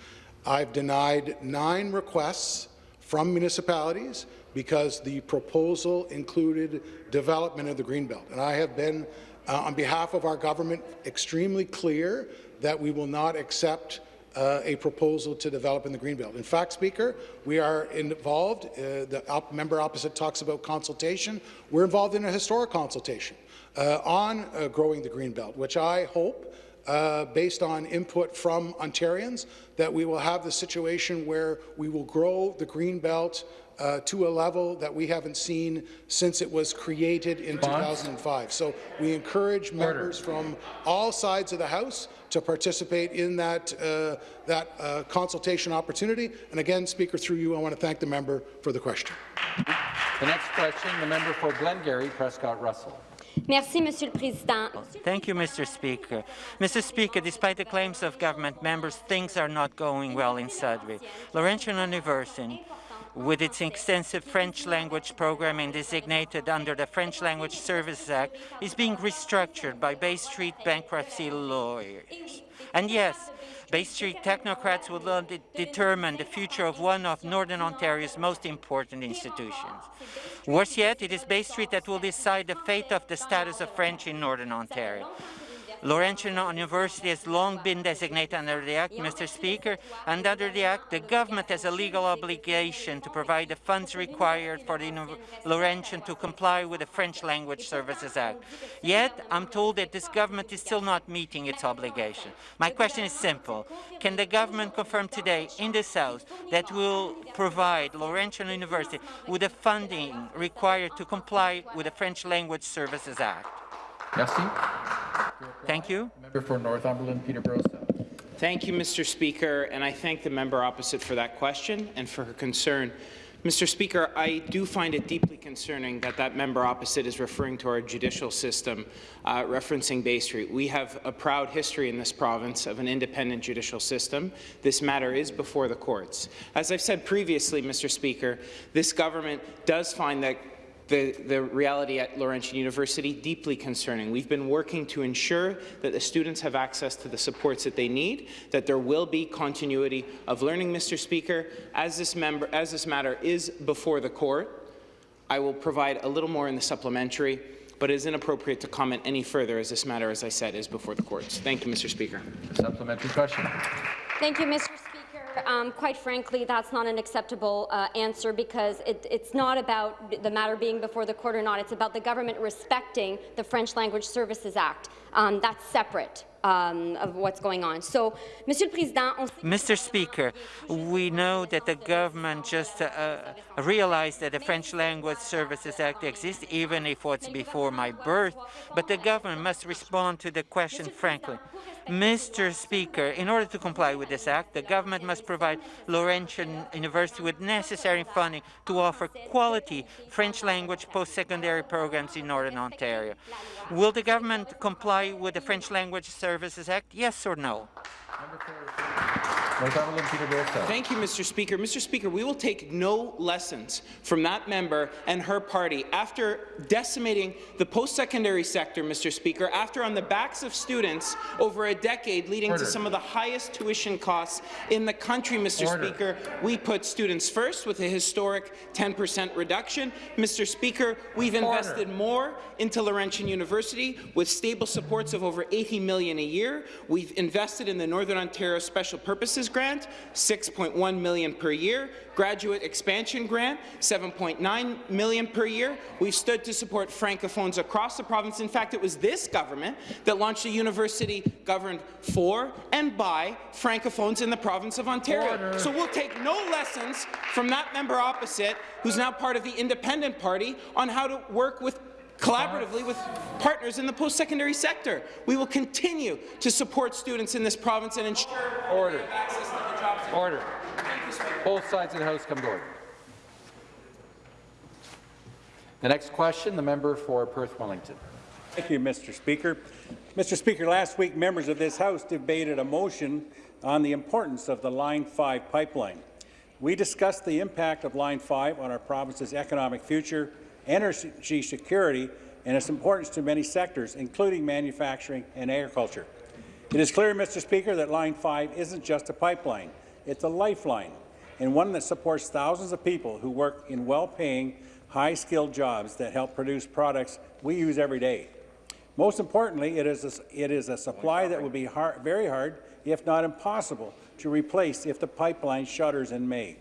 I've denied nine requests from municipalities because the proposal included development of the Greenbelt. And I have been, uh, on behalf of our government, extremely clear that we will not accept uh, a proposal to develop in the Greenbelt. In fact, Speaker, we are involved, uh, the op member opposite talks about consultation, we're involved in a historic consultation uh, on uh, growing the Greenbelt, which I hope uh, based on input from Ontarians, that we will have the situation where we will grow the Greenbelt uh, to a level that we haven't seen since it was created in 2005. So we encourage members from all sides of the House to participate in that, uh, that uh, consultation opportunity. And again, Speaker, through you, I want to thank the member for the question. The next question, the member for Glengarry, Prescott Russell. Merci, Monsieur le Président. Thank you, Mr. Speaker. Mr. Speaker, despite the claims of government members, things are not going well in Sudbury. Laurentian University with its extensive French language programming designated under the French Language Services Act, is being restructured by Bay Street bankruptcy lawyers. And yes, Bay Street technocrats will de determine the future of one of Northern Ontario's most important institutions. Worse yet, it is Bay Street that will decide the fate of the status of French in Northern Ontario. Laurentian University has long been designated under the Act, Mr. Speaker, and under the Act, the government has a legal obligation to provide the funds required for the Laurentian to comply with the French Language Services Act. Yet, I'm told that this government is still not meeting its obligation. My question is simple. Can the government confirm today in this House that will provide Laurentian University with the funding required to comply with the French Language Services Act? Merci. Thank you. Member for Northumberland, Peterborough South. Thank you, Mr. Speaker, and I thank the member opposite for that question and for her concern. Mr. Speaker, I do find it deeply concerning that that member opposite is referring to our judicial system, uh, referencing Bay Street. We have a proud history in this province of an independent judicial system. This matter is before the courts. As I've said previously, Mr. Speaker, this government does find that the, the reality at Laurentian University deeply concerning. We've been working to ensure that the students have access to the supports that they need, that there will be continuity of learning, Mr. Speaker. As this, member, as this matter is before the court, I will provide a little more in the supplementary, but it is inappropriate to comment any further as this matter, as I said, is before the courts. Thank you, Mr. Speaker. Supplementary question. Thank you, Mr. Um, quite frankly, that's not an acceptable uh, answer because it, it's not about the matter being before the court or not. It's about the government respecting the French Language Services Act. Um, that's separate. Um, of what's going on. So, Monsieur le Président, Mr. Speaker, we know that the government just uh, realized that the French Language Services Act exists, even if it's before my birth, but the government must respond to the question frankly. Mr. Speaker, in order to comply with this act, the government must provide Laurentian University with necessary funding to offer quality French language post-secondary programs in Northern Ontario. Will the government comply with the French Language Services Act, yes or no? Thank you, Mr. Speaker. Mr. Speaker, we will take no lessons from that member and her party after decimating the post-secondary sector, Mr. Speaker, after on the backs of students over a decade leading Order. to some of the highest tuition costs in the country, Mr. Order. Speaker. We put students first with a historic 10% reduction. Mr. Speaker, we've invested Order. more into Laurentian University with stable supports of over 80 million a year. We've invested in the Northern Ontario Special Purposes Grant, 6.1 million per year, Graduate Expansion Grant, 7.9 million per year. We've stood to support francophones across the province. In fact, it was this government that launched a university governed for and by francophones in the province of Ontario. Order. So we'll take no lessons from that member opposite, who's now part of the Independent Party, on how to work with collaboratively with partners in the post-secondary sector. We will continue to support students in this province and ensure Order. access to the. Order. Both sides of the House come to order. The next question, the member for Perth Wellington. Thank you, Mr. Speaker. Mr. Speaker, last week members of this House debated a motion on the importance of the Line 5 pipeline. We discussed the impact of Line 5 on our province's economic future, energy security, and its importance to many sectors, including manufacturing and agriculture. It is clear, Mr. Speaker, that Line 5 isn't just a pipeline. It's a lifeline, and one that supports thousands of people who work in well-paying, high-skilled jobs that help produce products we use every day. Most importantly, it is a, it is a supply that will be hard, very hard, if not impossible, to replace if the pipeline shutters in May.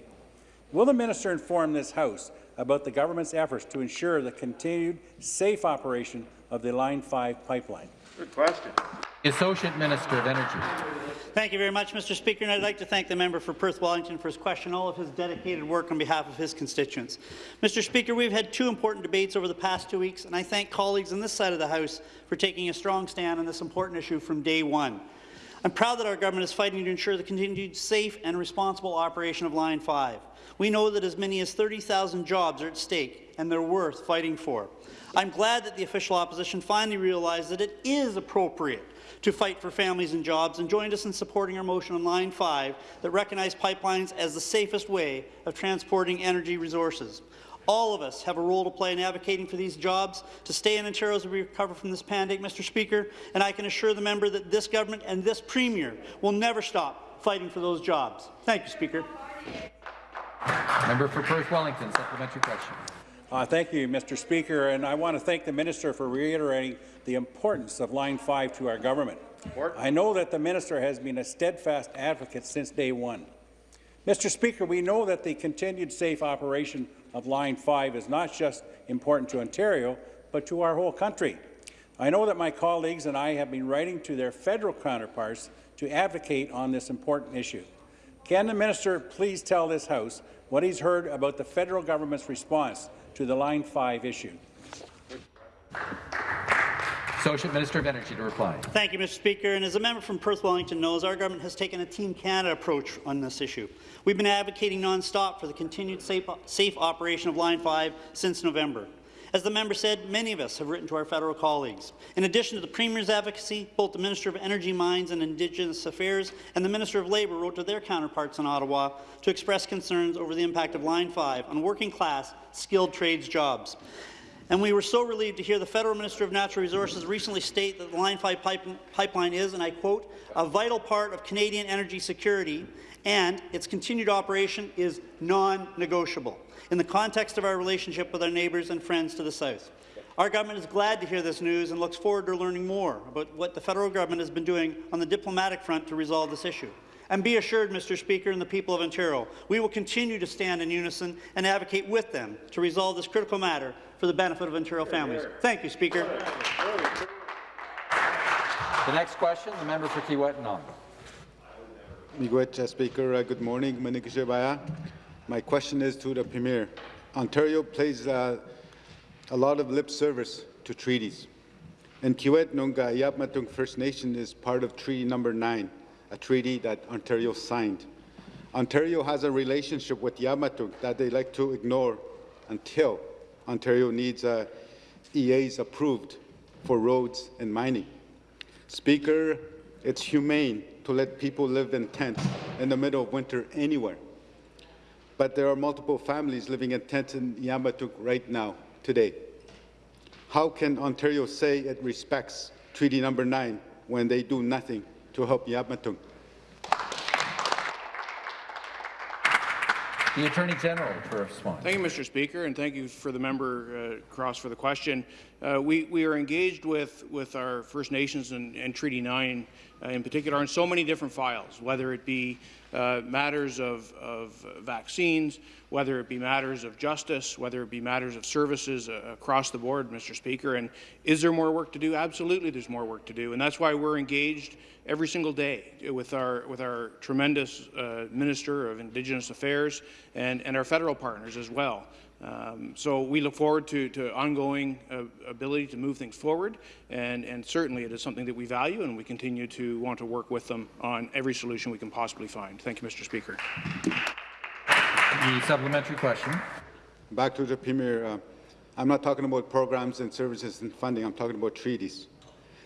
Will the minister inform this House about the government's efforts to ensure the continued safe operation of the Line 5 pipeline? Good question. Associate Minister of Energy. Thank you very much, Mr. Speaker, and I'd like to thank the member for Perth Wellington for his question, all of his dedicated work on behalf of his constituents. Mr. Speaker, we've had two important debates over the past two weeks, and I thank colleagues on this side of the House for taking a strong stand on this important issue from day one. I'm proud that our government is fighting to ensure the continued safe and responsible operation of Line 5. We know that as many as 30,000 jobs are at stake, and they're worth fighting for. I'm glad that the official opposition finally realized that it is appropriate to fight for families and jobs and joined us in supporting our motion on Line 5 that recognized pipelines as the safest way of transporting energy resources. All of us have a role to play in advocating for these jobs to stay in Ontario as we recover from this pandemic, Mr. Speaker, and I can assure the member that this government and this Premier will never stop fighting for those jobs. Thank you, Speaker. Member for Perth Wellington, supplementary question. Uh, thank you, Mr. Speaker, and I want to thank the minister for reiterating the importance of Line 5 to our government. I know that the minister has been a steadfast advocate since day one. Mr. Speaker, we know that the continued safe operation of Line 5 is not just important to Ontario, but to our whole country. I know that my colleagues and I have been writing to their federal counterparts to advocate on this important issue. Can the minister please tell this House what he's heard about the federal government's response to the Line 5 issue? Associate Minister of Energy to reply. Thank you, Mr. Speaker. And as a member from Perth Wellington knows, our government has taken a Team Canada approach on this issue. We've been advocating non-stop for the continued safe, safe operation of Line 5 since November. As the member said, many of us have written to our federal colleagues. In addition to the Premier's advocacy, both the Minister of Energy, Mines and Indigenous Affairs and the Minister of Labour wrote to their counterparts in Ottawa to express concerns over the impact of Line 5 on working-class, skilled trades jobs. And we were so relieved to hear the Federal Minister of Natural Resources recently state that the Line 5 pipe pipeline is, and I quote, a vital part of Canadian energy security and its continued operation is non-negotiable in the context of our relationship with our neighbours and friends to the south. Our government is glad to hear this news and looks forward to learning more about what the federal government has been doing on the diplomatic front to resolve this issue. And be assured, Mr. Speaker, and the people of Ontario, we will continue to stand in unison and advocate with them to resolve this critical matter for the benefit of Ontario families. Thank you, Speaker. The next question, the member for Kiiwetinoong. Miigwech, uh, Speaker. Uh, good morning. Manikishibaya. My question is to the Premier. Ontario plays uh, a lot of lip service to treaties. And Kiiwetinoong Eabametoong First Nation is part of Treaty Number 9, a treaty that Ontario signed. Ontario has a relationship with Eabametoong that they like to ignore until Ontario needs uh, EAs approved for roads and mining. Speaker, it's humane to let people live in tents in the middle of winter anywhere. But there are multiple families living in tents in Eabametoong right now, today. How can Ontario say it respects Treaty Number 9 when they do nothing to help Eabametoong? The Attorney General to respond. Thank you, Mr. Speaker, and thank you for the member uh, Cross for the question. Uh, we, we are engaged with, with our First Nations and, and Treaty 9 uh, in particular on so many different files, whether it be uh, matters of, of vaccines, whether it be matters of justice, whether it be matters of services uh, across the board, Mr. Speaker. And is there more work to do? Absolutely, there's more work to do, and that's why we're engaged every single day with our with our tremendous uh, Minister of Indigenous Affairs and, and our federal partners as well Um, so we look forward to, to ongoing uh, ability to move things forward, and, and certainly it is something that we value, and we continue to want to work with them on every solution we can possibly find. Thank you, Mr. Speaker. The supplementary question. Back to the Premier. Uh, I'm not talking about programs and services and funding. I'm talking about treaties.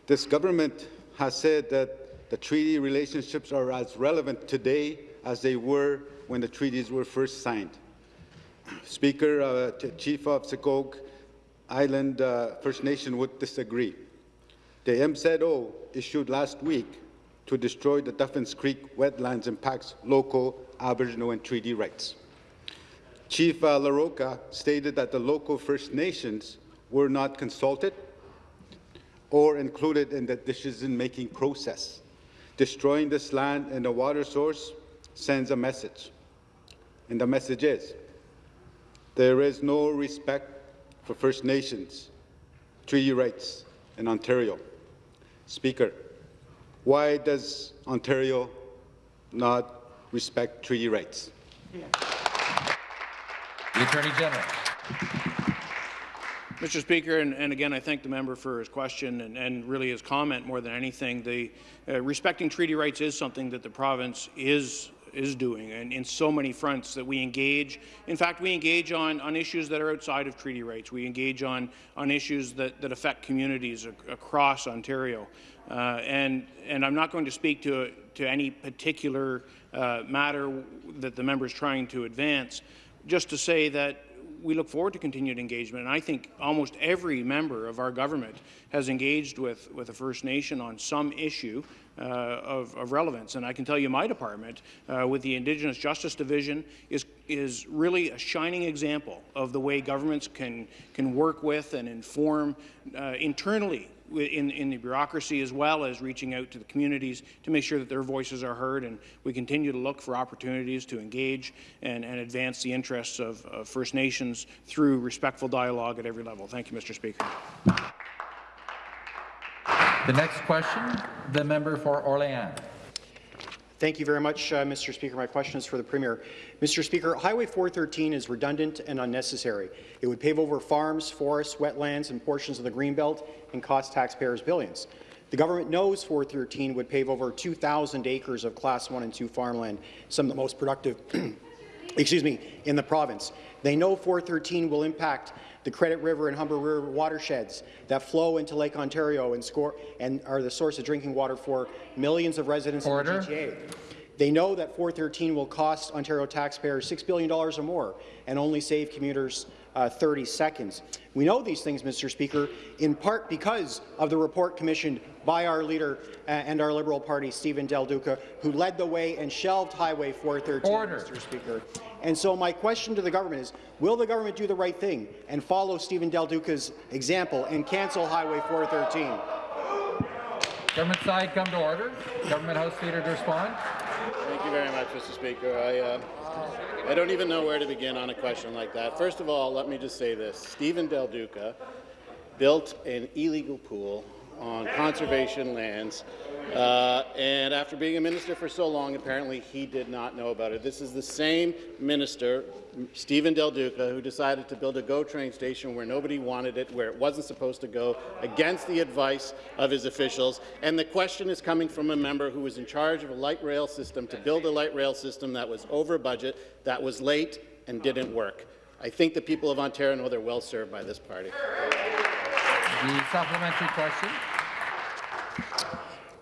This government has said that the treaty relationships are as relevant today as they were when the treaties were first signed. Speaker, uh, Chief of Scugog Island uh, First Nation would disagree. The MZO issued last week to destroy the Duffins Creek wetlands impacts local Aboriginal and treaty rights. Chief uh, LaRocca stated that the local First Nations were not consulted or included in the decision-making process. Destroying this land and the water source sends a message. And the message is, there is no respect for First Nations treaty rights in Ontario. Speaker, why does Ontario not respect treaty rights? The Attorney General. Mr. Speaker, and, and, again, I thank the member for his question and, and really his comment more than anything. The uh, respecting treaty rights is something that the province is is doing, and in so many fronts that we engage. In fact, we engage on, on issues that are outside of treaty rights. We engage on, on issues that, that affect communities ac across Ontario. Uh, and, and I'm not going to speak to, to any particular uh, matter that the member is trying to advance, just to say that we look forward to continued engagement. And I think almost every member of our government has engaged with, with a First Nation on some issue of, of, relevance. And I can tell you my department, uh, with the Indigenous Justice Division, is, is really a shining example of the way governments can, can work with and inform uh, internally in, in, the bureaucracy as well as reaching out to the communities to make sure that their voices are heard. And we continue to look for opportunities to engage and, and advance the interests of, of First Nations through respectful dialogue at every level. Thank you, Mr. Speaker. The next question, the member for Orléans. Thank you very much, uh, Mr. Speaker. My question is for the Premier. Mr. Speaker, Highway 413 is redundant and unnecessary. It would pave over farms, forests, wetlands, and portions of the Greenbelt and cost taxpayers billions. The government knows 413 would pave over 2,000 acres of Class 1 and 2 farmland, some of the most productive excuse me, in the province. They know 413 will impact the Credit River and Humber River watersheds that flow into Lake Ontario and, score, and are the source of drinking water for millions of residents Order. in the GTA. They know that 413 will cost Ontario taxpayers $6 billion or more and only save commuters uh, 30 seconds. We know these things, Mr. Speaker, in part because of the report commissioned by our leader uh, and our Liberal Party, Stephen Del Duca, who led the way and shelved Highway 413, Order. Mr. Speaker. And so my question to the government is, will the government do the right thing and follow Stephen Del Duca's example and cancel Highway 413? Government side, come to order. Government House Leader to respond. Thank you very much, Mr. Speaker. I, uh, I don't even know where to begin on a question like that. First of all, let me just say this. Stephen Del Duca built an illegal pool on conservation lands. Uh, and after being a minister for so long, apparently he did not know about it. This is the same minister, Stephen Del Duca, who decided to build a GO train station where nobody wanted it, where it wasn't supposed to go, against the advice of his officials. And the question is coming from a member who was in charge of a light rail system to build a light rail system that was over budget, that was late, and didn't work. I think the people of Ontario know they're well served by this party. The supplementary question.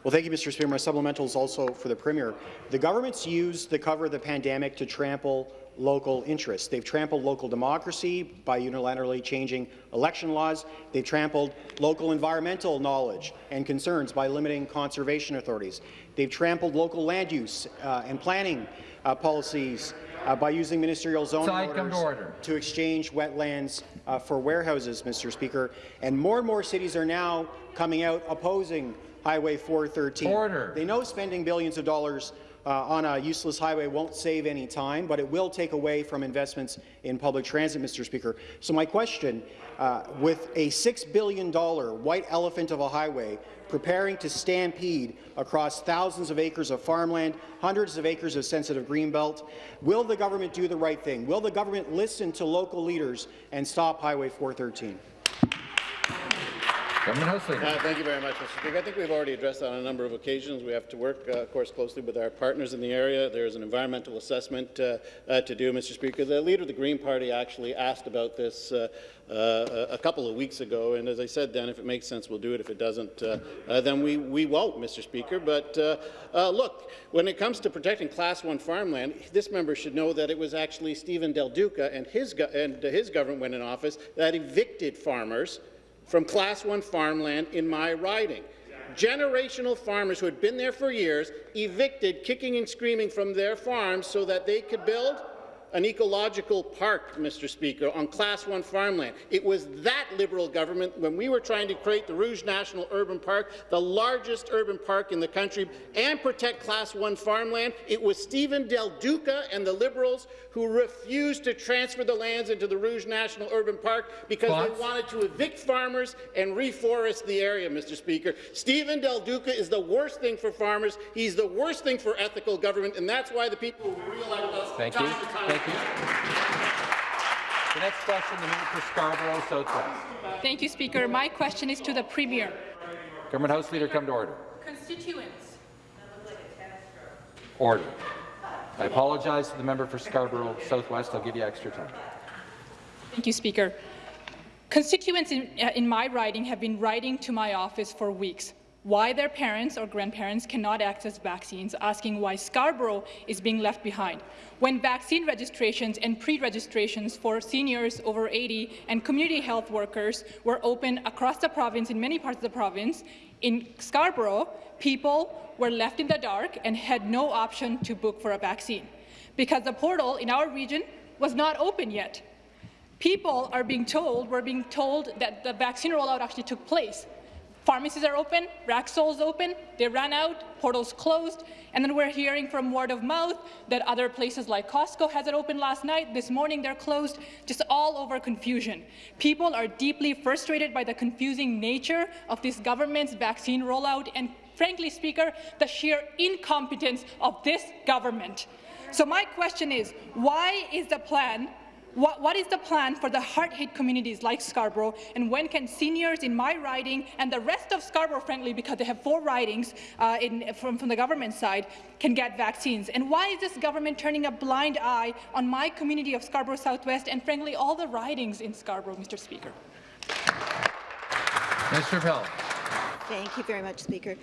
Well, thank you, Mr. Speaker. My supplemental is also for the Premier. The government's used the cover of the pandemic to trample local interests. They've trampled local democracy by unilaterally changing election laws. They've trampled local environmental knowledge and concerns by limiting conservation authorities. They've trampled local land use uh, and planning uh, policies uh, by using ministerial zoning orders to, order. to, exchange wetlands uh, for warehouses, Mr. Speaker. And more and more cities are now coming out opposing Highway 413. Order. They know spending billions of dollars uh, on a useless highway won't save any time, but it will take away from investments in public transit, Mr. Speaker. So my question, uh, with a $6 billion white elephant of a highway preparing to stampede across thousands of acres of farmland, hundreds of acres of sensitive greenbelt, will the government do the right thing? Will the government listen to local leaders and stop Highway 413? Government House Leader. Uh, thank you very much, Mr. Speaker. I think we've already addressed that on a number of occasions. We have to work, uh, of course, closely with our partners in the area. There is an environmental assessment uh, uh to do, Mr. Speaker. The leader of the Green Party actually asked about this uh, uh, a couple of weeks ago, and as I said then, if it makes sense, we'll do it. If it doesn't, then we, we won't, Mr. Speaker. But look, when it comes to protecting Class 1 farmland, this member should know that it was actually Stephen Del Duca and his, and his government when in office that evicted farmers from Class 1 farmland in my riding. Generational farmers who had been there for years, evicted, kicking and screaming from their farms so that they could build an ecological park, Mr. Speaker, on Class 1 farmland. It was that Liberal government, when we were trying to create the Rouge National Urban Park, the largest urban park in the country, and protect Class 1 farmland, it was Stephen Del Duca and the Liberals who refused to transfer the lands into the Rouge National Urban Park because they wanted to evict farmers and reforest the area, Mr. Speaker. Stephen Del Duca is the worst thing for farmers. He's the worst thing for ethical government, and that's why the people who re-elect us Thank time you. time Thank you. The next question, the member for Scarborough Southwest. Thank you, Speaker. My question is to the Premier. Government House Leader, come to order. Constituents. Order. I apologize to the member for Scarborough Southwest. I'll give you extra time. Thank you, Speaker. Constituents in, uh, in my riding have been writing to my office for weeks why their parents or grandparents cannot access vaccines, asking why Scarborough is being left behind. When vaccine registrations and pre-registrations for seniors over 80 and community health workers were open across the province, in many parts of the province, in Scarborough, people were left in the dark and had no option to book for a vaccine because the portal in our region was not open yet. People are being told, we're being told that the vaccine rollout actually took place, Pharmacies are open, Rexall's open, they ran out, portals closed, and then we're hearing from word of mouth that other places like Costco has it open last night, this morning they're closed, just all over confusion. People are deeply frustrated by the confusing nature of this government's vaccine rollout and, frankly, Speaker, the sheer incompetence of this government. So my question is, why is the plan what, what is the plan for the hard-hit communities like Scarborough, and when can seniors in my riding and the rest of Scarborough, frankly, because they have four ridings uh, in, from, from the government side, can get vaccines? And why is this government turning a blind eye on my community of Scarborough Southwest and, frankly, all the ridings in Scarborough, Mr. Speaker? Mr. Pell. Thank you very much, Speaker.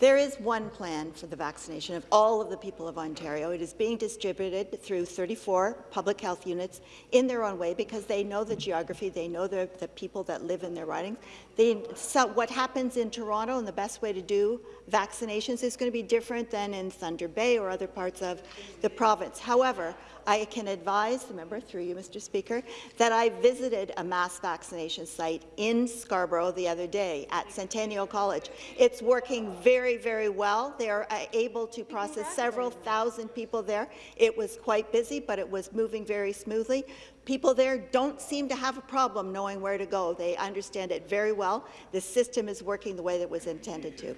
There is one plan for the vaccination of all of the people of Ontario. It is being distributed through 34 public health units in their own way because they know the geography, they know the, the people that live in their ridings. They, so what happens in Toronto and the best way to do vaccinations is going to be different than in Thunder Bay or other parts of the province. However, I can advise the member, through you, Mr. Speaker, that I visited a mass vaccination site in Scarborough the other day at Centennial College. It's working very, very well. They are uh, able to process several thousand people there. It was quite busy, but it was moving very smoothly. People there don't seem to have a problem knowing where to go. They understand it very well. The system is working the way that it was intended to.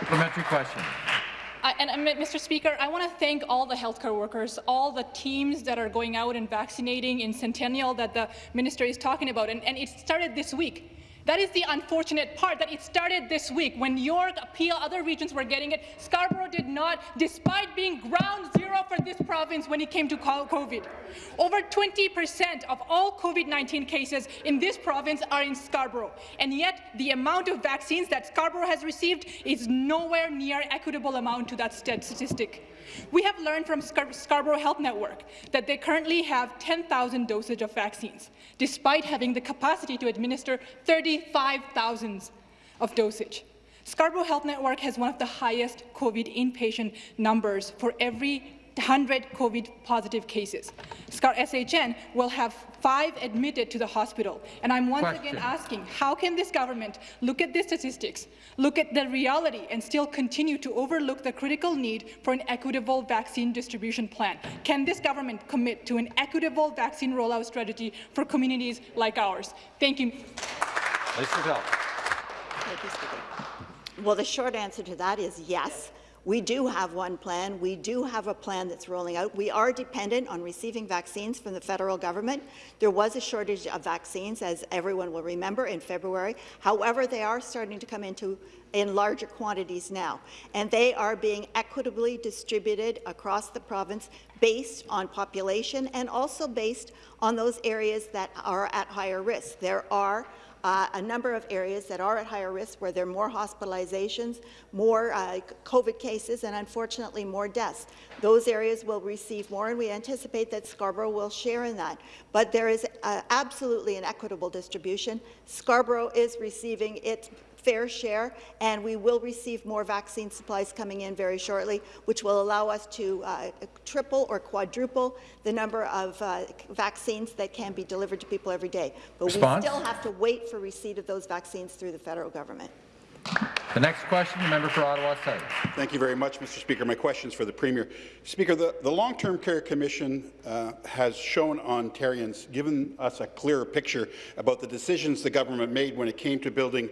Supplementary question. Uh, and, and, Mr. Speaker, I want to thank all the healthcare workers, all the teams that are going out and vaccinating in Centennial that the minister is talking about. And, and it started this week. That is the unfortunate part, that it started this week. When York, Peel, other regions were getting it, Scarborough did not, despite being ground zero for this province when it came to COVID. Over 20% of all COVID-19 cases in this province are in Scarborough, and yet the amount of vaccines that Scarborough has received is nowhere near equitable amount to that statistic. We have learned from Scar Scarborough Health Network that they currently have 10,000 dosage of vaccines, despite having the capacity to administer 35,000 of dosage. Scarborough Health Network has one of the highest COVID inpatient numbers for every 100 COVID-positive cases. SCAR SHN will have five admitted to the hospital. And I'm once Question. again asking, how can this government look at the statistics, look at the reality, and still continue to overlook the critical need for an equitable vaccine distribution plan? Can this government commit to an equitable vaccine rollout strategy for communities like ours? Thank you. Minister of Health. Thank you, Speaker. Well, the short answer to that is yes. We do have one plan. We do have a plan that's rolling out. We are dependent on receiving vaccines from the federal government. There was a shortage of vaccines, as everyone will remember, in February. However, they are starting to come into in larger quantities now, and they are being equitably distributed across the province based on population and also based on those areas that are at higher risk. There are uh, a number of areas that are at higher risk where there are more hospitalizations, more uh, COVID cases, and unfortunately more deaths. Those areas will receive more, and we anticipate that Scarborough will share in that. But there is uh, absolutely an equitable distribution. Scarborough is receiving its fair share, and we will receive more vaccine supplies coming in very shortly, which will allow us to uh, triple or quadruple the number of uh, vaccines that can be delivered to people every day. But Response? we still have to wait for receipt of those vaccines through the federal government. The next question, the member for Ottawa South. Thank you very much, Mr. Speaker. My question is for the Premier. Speaker, the, the Long-Term Care Commission uh, has shown Ontarians, given us a clearer picture about the decisions the government made when it came to building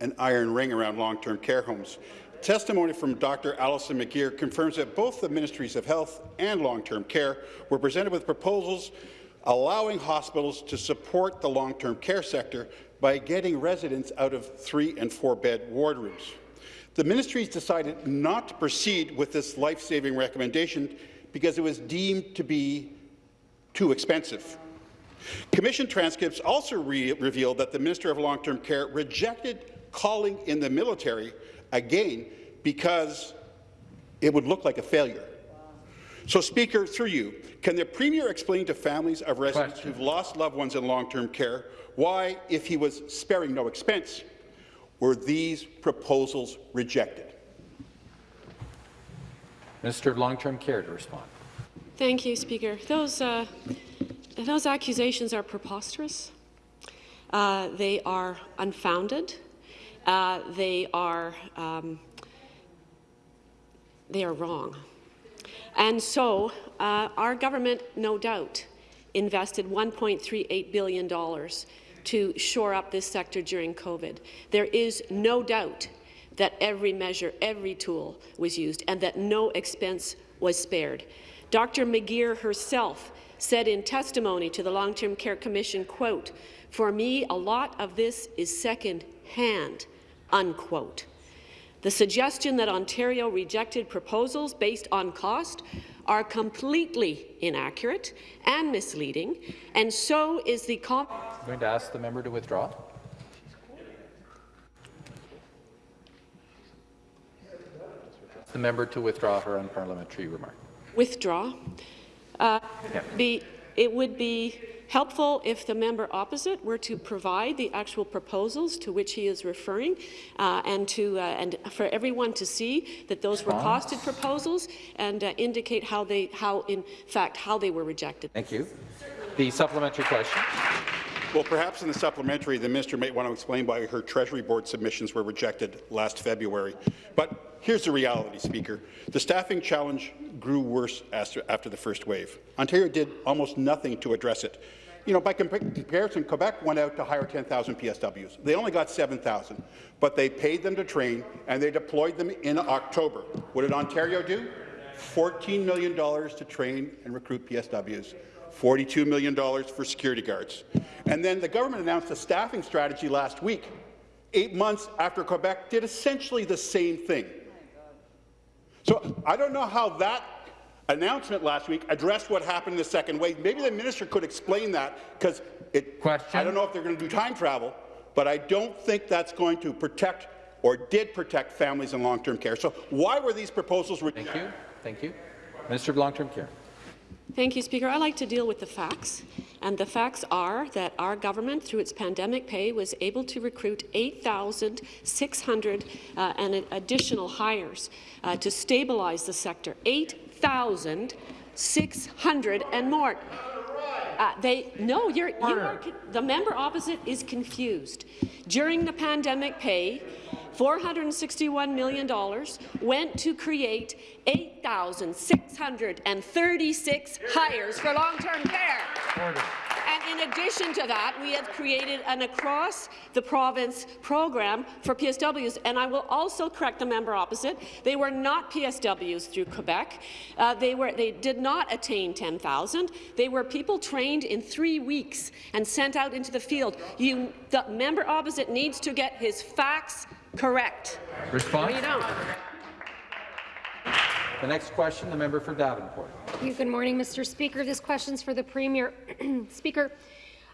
an iron ring around long-term care homes. Testimony from Dr. Alison McGeer confirms that both the Ministries of Health and Long-Term Care were presented with proposals allowing hospitals to support the long-term care sector by getting residents out of three- and four-bed ward rooms. The ministries decided not to proceed with this life-saving recommendation because it was deemed to be too expensive. Commission transcripts also re revealed that the Minister of Long-Term Care rejected calling in the military again because it would look like a failure. So, Speaker, through you, can the Premier explain to families of residents Question. who've lost loved ones in long-term care why, if he was sparing no expense, were these proposals rejected? Minister of Long-Term Care to respond. Thank you, Speaker. Those, uh, those accusations are preposterous. Uh, they are unfounded. Uh, they are um, they are wrong. And so uh, our government, no doubt, invested $1.38 billion to shore up this sector during COVID. There is no doubt that every measure, every tool was used and that no expense was spared. Dr. McGeer herself said in testimony to the Long-Term Care Commission, quote, for me, a lot of this is second-hand, unquote. The suggestion that Ontario rejected proposals based on cost are completely inaccurate and misleading, and so is the I'm going to ask the member to withdraw. The member to withdraw her unparliamentary remark. withdraw. Uh, Yeah. be, it would be helpful if the member opposite were to provide the actual proposals to which he is referring, uh, and to uh, and for everyone to see that those were costed proposals and uh, indicate how they how in fact how they were rejected. Thank you. The supplementary question. Well, perhaps in the supplementary, the minister might want to explain why her Treasury Board submissions were rejected last February. But here's the reality, Speaker. The staffing challenge grew worse after, after the first wave. Ontario did almost nothing to address it. You know, by comparison, Quebec went out to hire 10,000 PSWs. They only got 7,000, but they paid them to train, and they deployed them in October. What did Ontario do? $14 million to train and recruit PSWs. $42 million for security guards. And then the government announced a staffing strategy last week, eight months after Quebec did essentially the same thing. So I don't know how that announcement last week addressed what happened in the second wave. Maybe the minister could explain that, because I don't know if they're going to do time travel, but I don't think that's going to protect or did protect families in long-term care. So why were these proposals rejected? Thank you. Thank you. Minister of Long-Term Care. Thank you, Speaker. I like to deal with the facts. And the facts are that our government, through its pandemic pay, was able to recruit 8,600 uh, and additional hires uh, to stabilize the sector. 8,600 and more. Uh, they no, you're, you are the member opposite is confused. During the pandemic pay, $461 million went to create 8,636 hires for long-term care. And in addition to that, we have created an across-the-province program for PSWs. And I will also correct the member opposite. They were not PSWs through Quebec. Uh, they, were, they did not attain 10,000. They were people trained in three weeks and sent out into the field. You, the member opposite needs to get his facts correct. Response? No, you don't. The next question, the member for Davenport. Good morning, Mr. Speaker. This question is for the Premier. Speaker,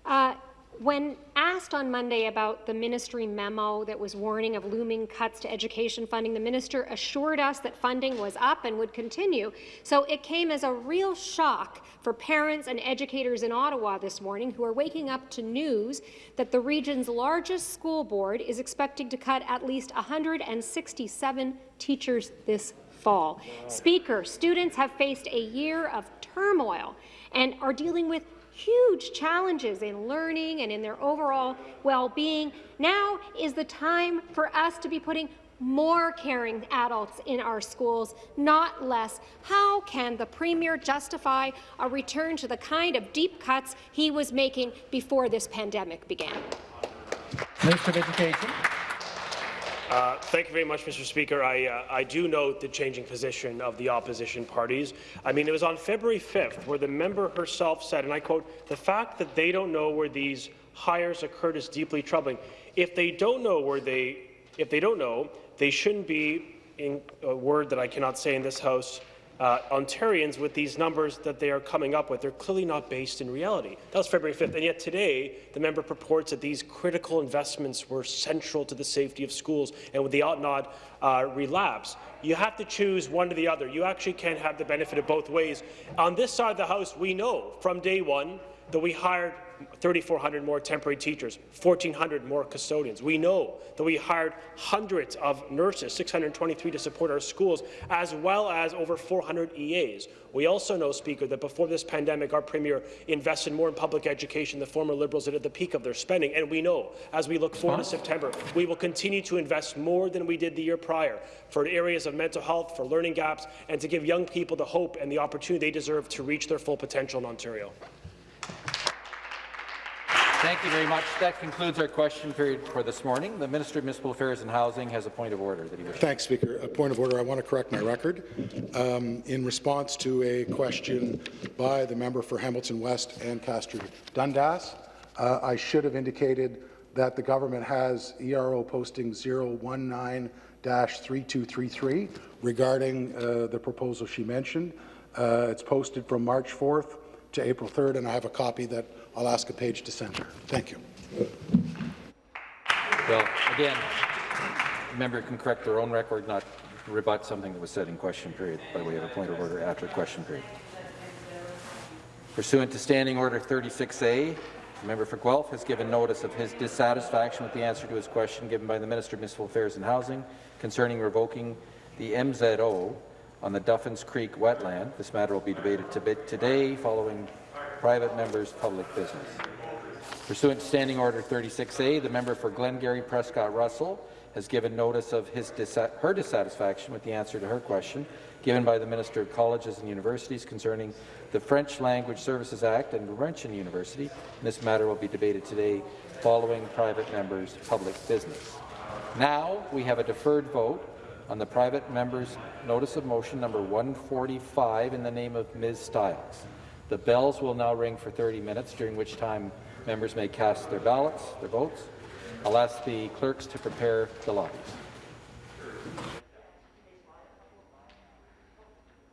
uh, when asked on Monday about the ministry memo that was warning of looming cuts to education funding, the minister assured us that funding was up and would continue. So it came as a real shock for parents and educators in Ottawa this morning who are waking up to news that the region's largest school board is expecting to cut at least 167 teachers this fall. Speaker, students have faced a year of turmoil and are dealing with huge challenges in learning and in their overall well-being. Now is the time for us to be putting more caring adults in our schools, not less. How can the Premier justify a return to the kind of deep cuts he was making before this pandemic began? Minister of Education. Uh, thank you very much, Mr. Speaker. I, uh, I do note the changing position of the opposition parties. I mean, it was on February 5th where the member herself said, and I quote, the fact that they don't know where these hires occurred is deeply troubling. If they don't know where they, if they don't know, they shouldn't be, in a word that I cannot say in this House, uh, Ontarians with these numbers that they are coming up with. They're clearly not based in reality. That was February 5th, and yet today the member purports that these critical investments were central to the safety of schools and they ought not uh, relapse. You have to choose one or the other. You actually can't have the benefit of both ways. On this side of the House, we know from day one that we hired 3,400 more temporary teachers, 1,400 more custodians. We know that we hired hundreds of nurses, 623 to support our schools, as well as over 400 EAs. We also know, Speaker, that before this pandemic, our Premier invested more in public education than the former Liberals did at the peak of their spending. And we know, as we look forward to September, we will continue to invest more than we did the year prior for areas of mental health, for learning gaps, and to give young people the hope and the opportunity they deserve to reach their full potential in Ontario. Thank you very much. That concludes our question period for this morning. The Minister of Municipal Affairs and Housing has a point of order that he wishes. Thanks, Speaker. A point of order. I want to correct my record. Um, in response to a question by the member for Hamilton West Ancaster Dundas, uh, I should have indicated that the government has ERO posting 019-3233 regarding uh, the proposal she mentioned. Uh, it's posted from March 4th to April 3rd, and I have a copy that I'll ask a page to send her. Thank you. Well, again, member can correct their own record, not rebut something that was said in question period by way of a point of order after question period. Pursuant to Standing Order 36A, the member for Guelph has given notice of his dissatisfaction with the answer to his question given by the Minister of Municipal Affairs and Housing concerning revoking the MZO on the Duffins Creek wetland. This matter will be debated today following private members' public business. Pursuant to Standing Order 36A, the member for Glengarry Prescott Russell has given notice of his her dissatisfaction with the answer to her question given by the Minister of Colleges and Universities concerning the French Language Services Act and Laurentian University. This matter will be debated today following private members' public business. Now we have a deferred vote on the private member's notice of motion number 145 in the name of Ms. Stiles. The bells will now ring for 30 minutes, during which time members may cast their ballots, their votes. I'll ask the clerks to prepare the lobbies.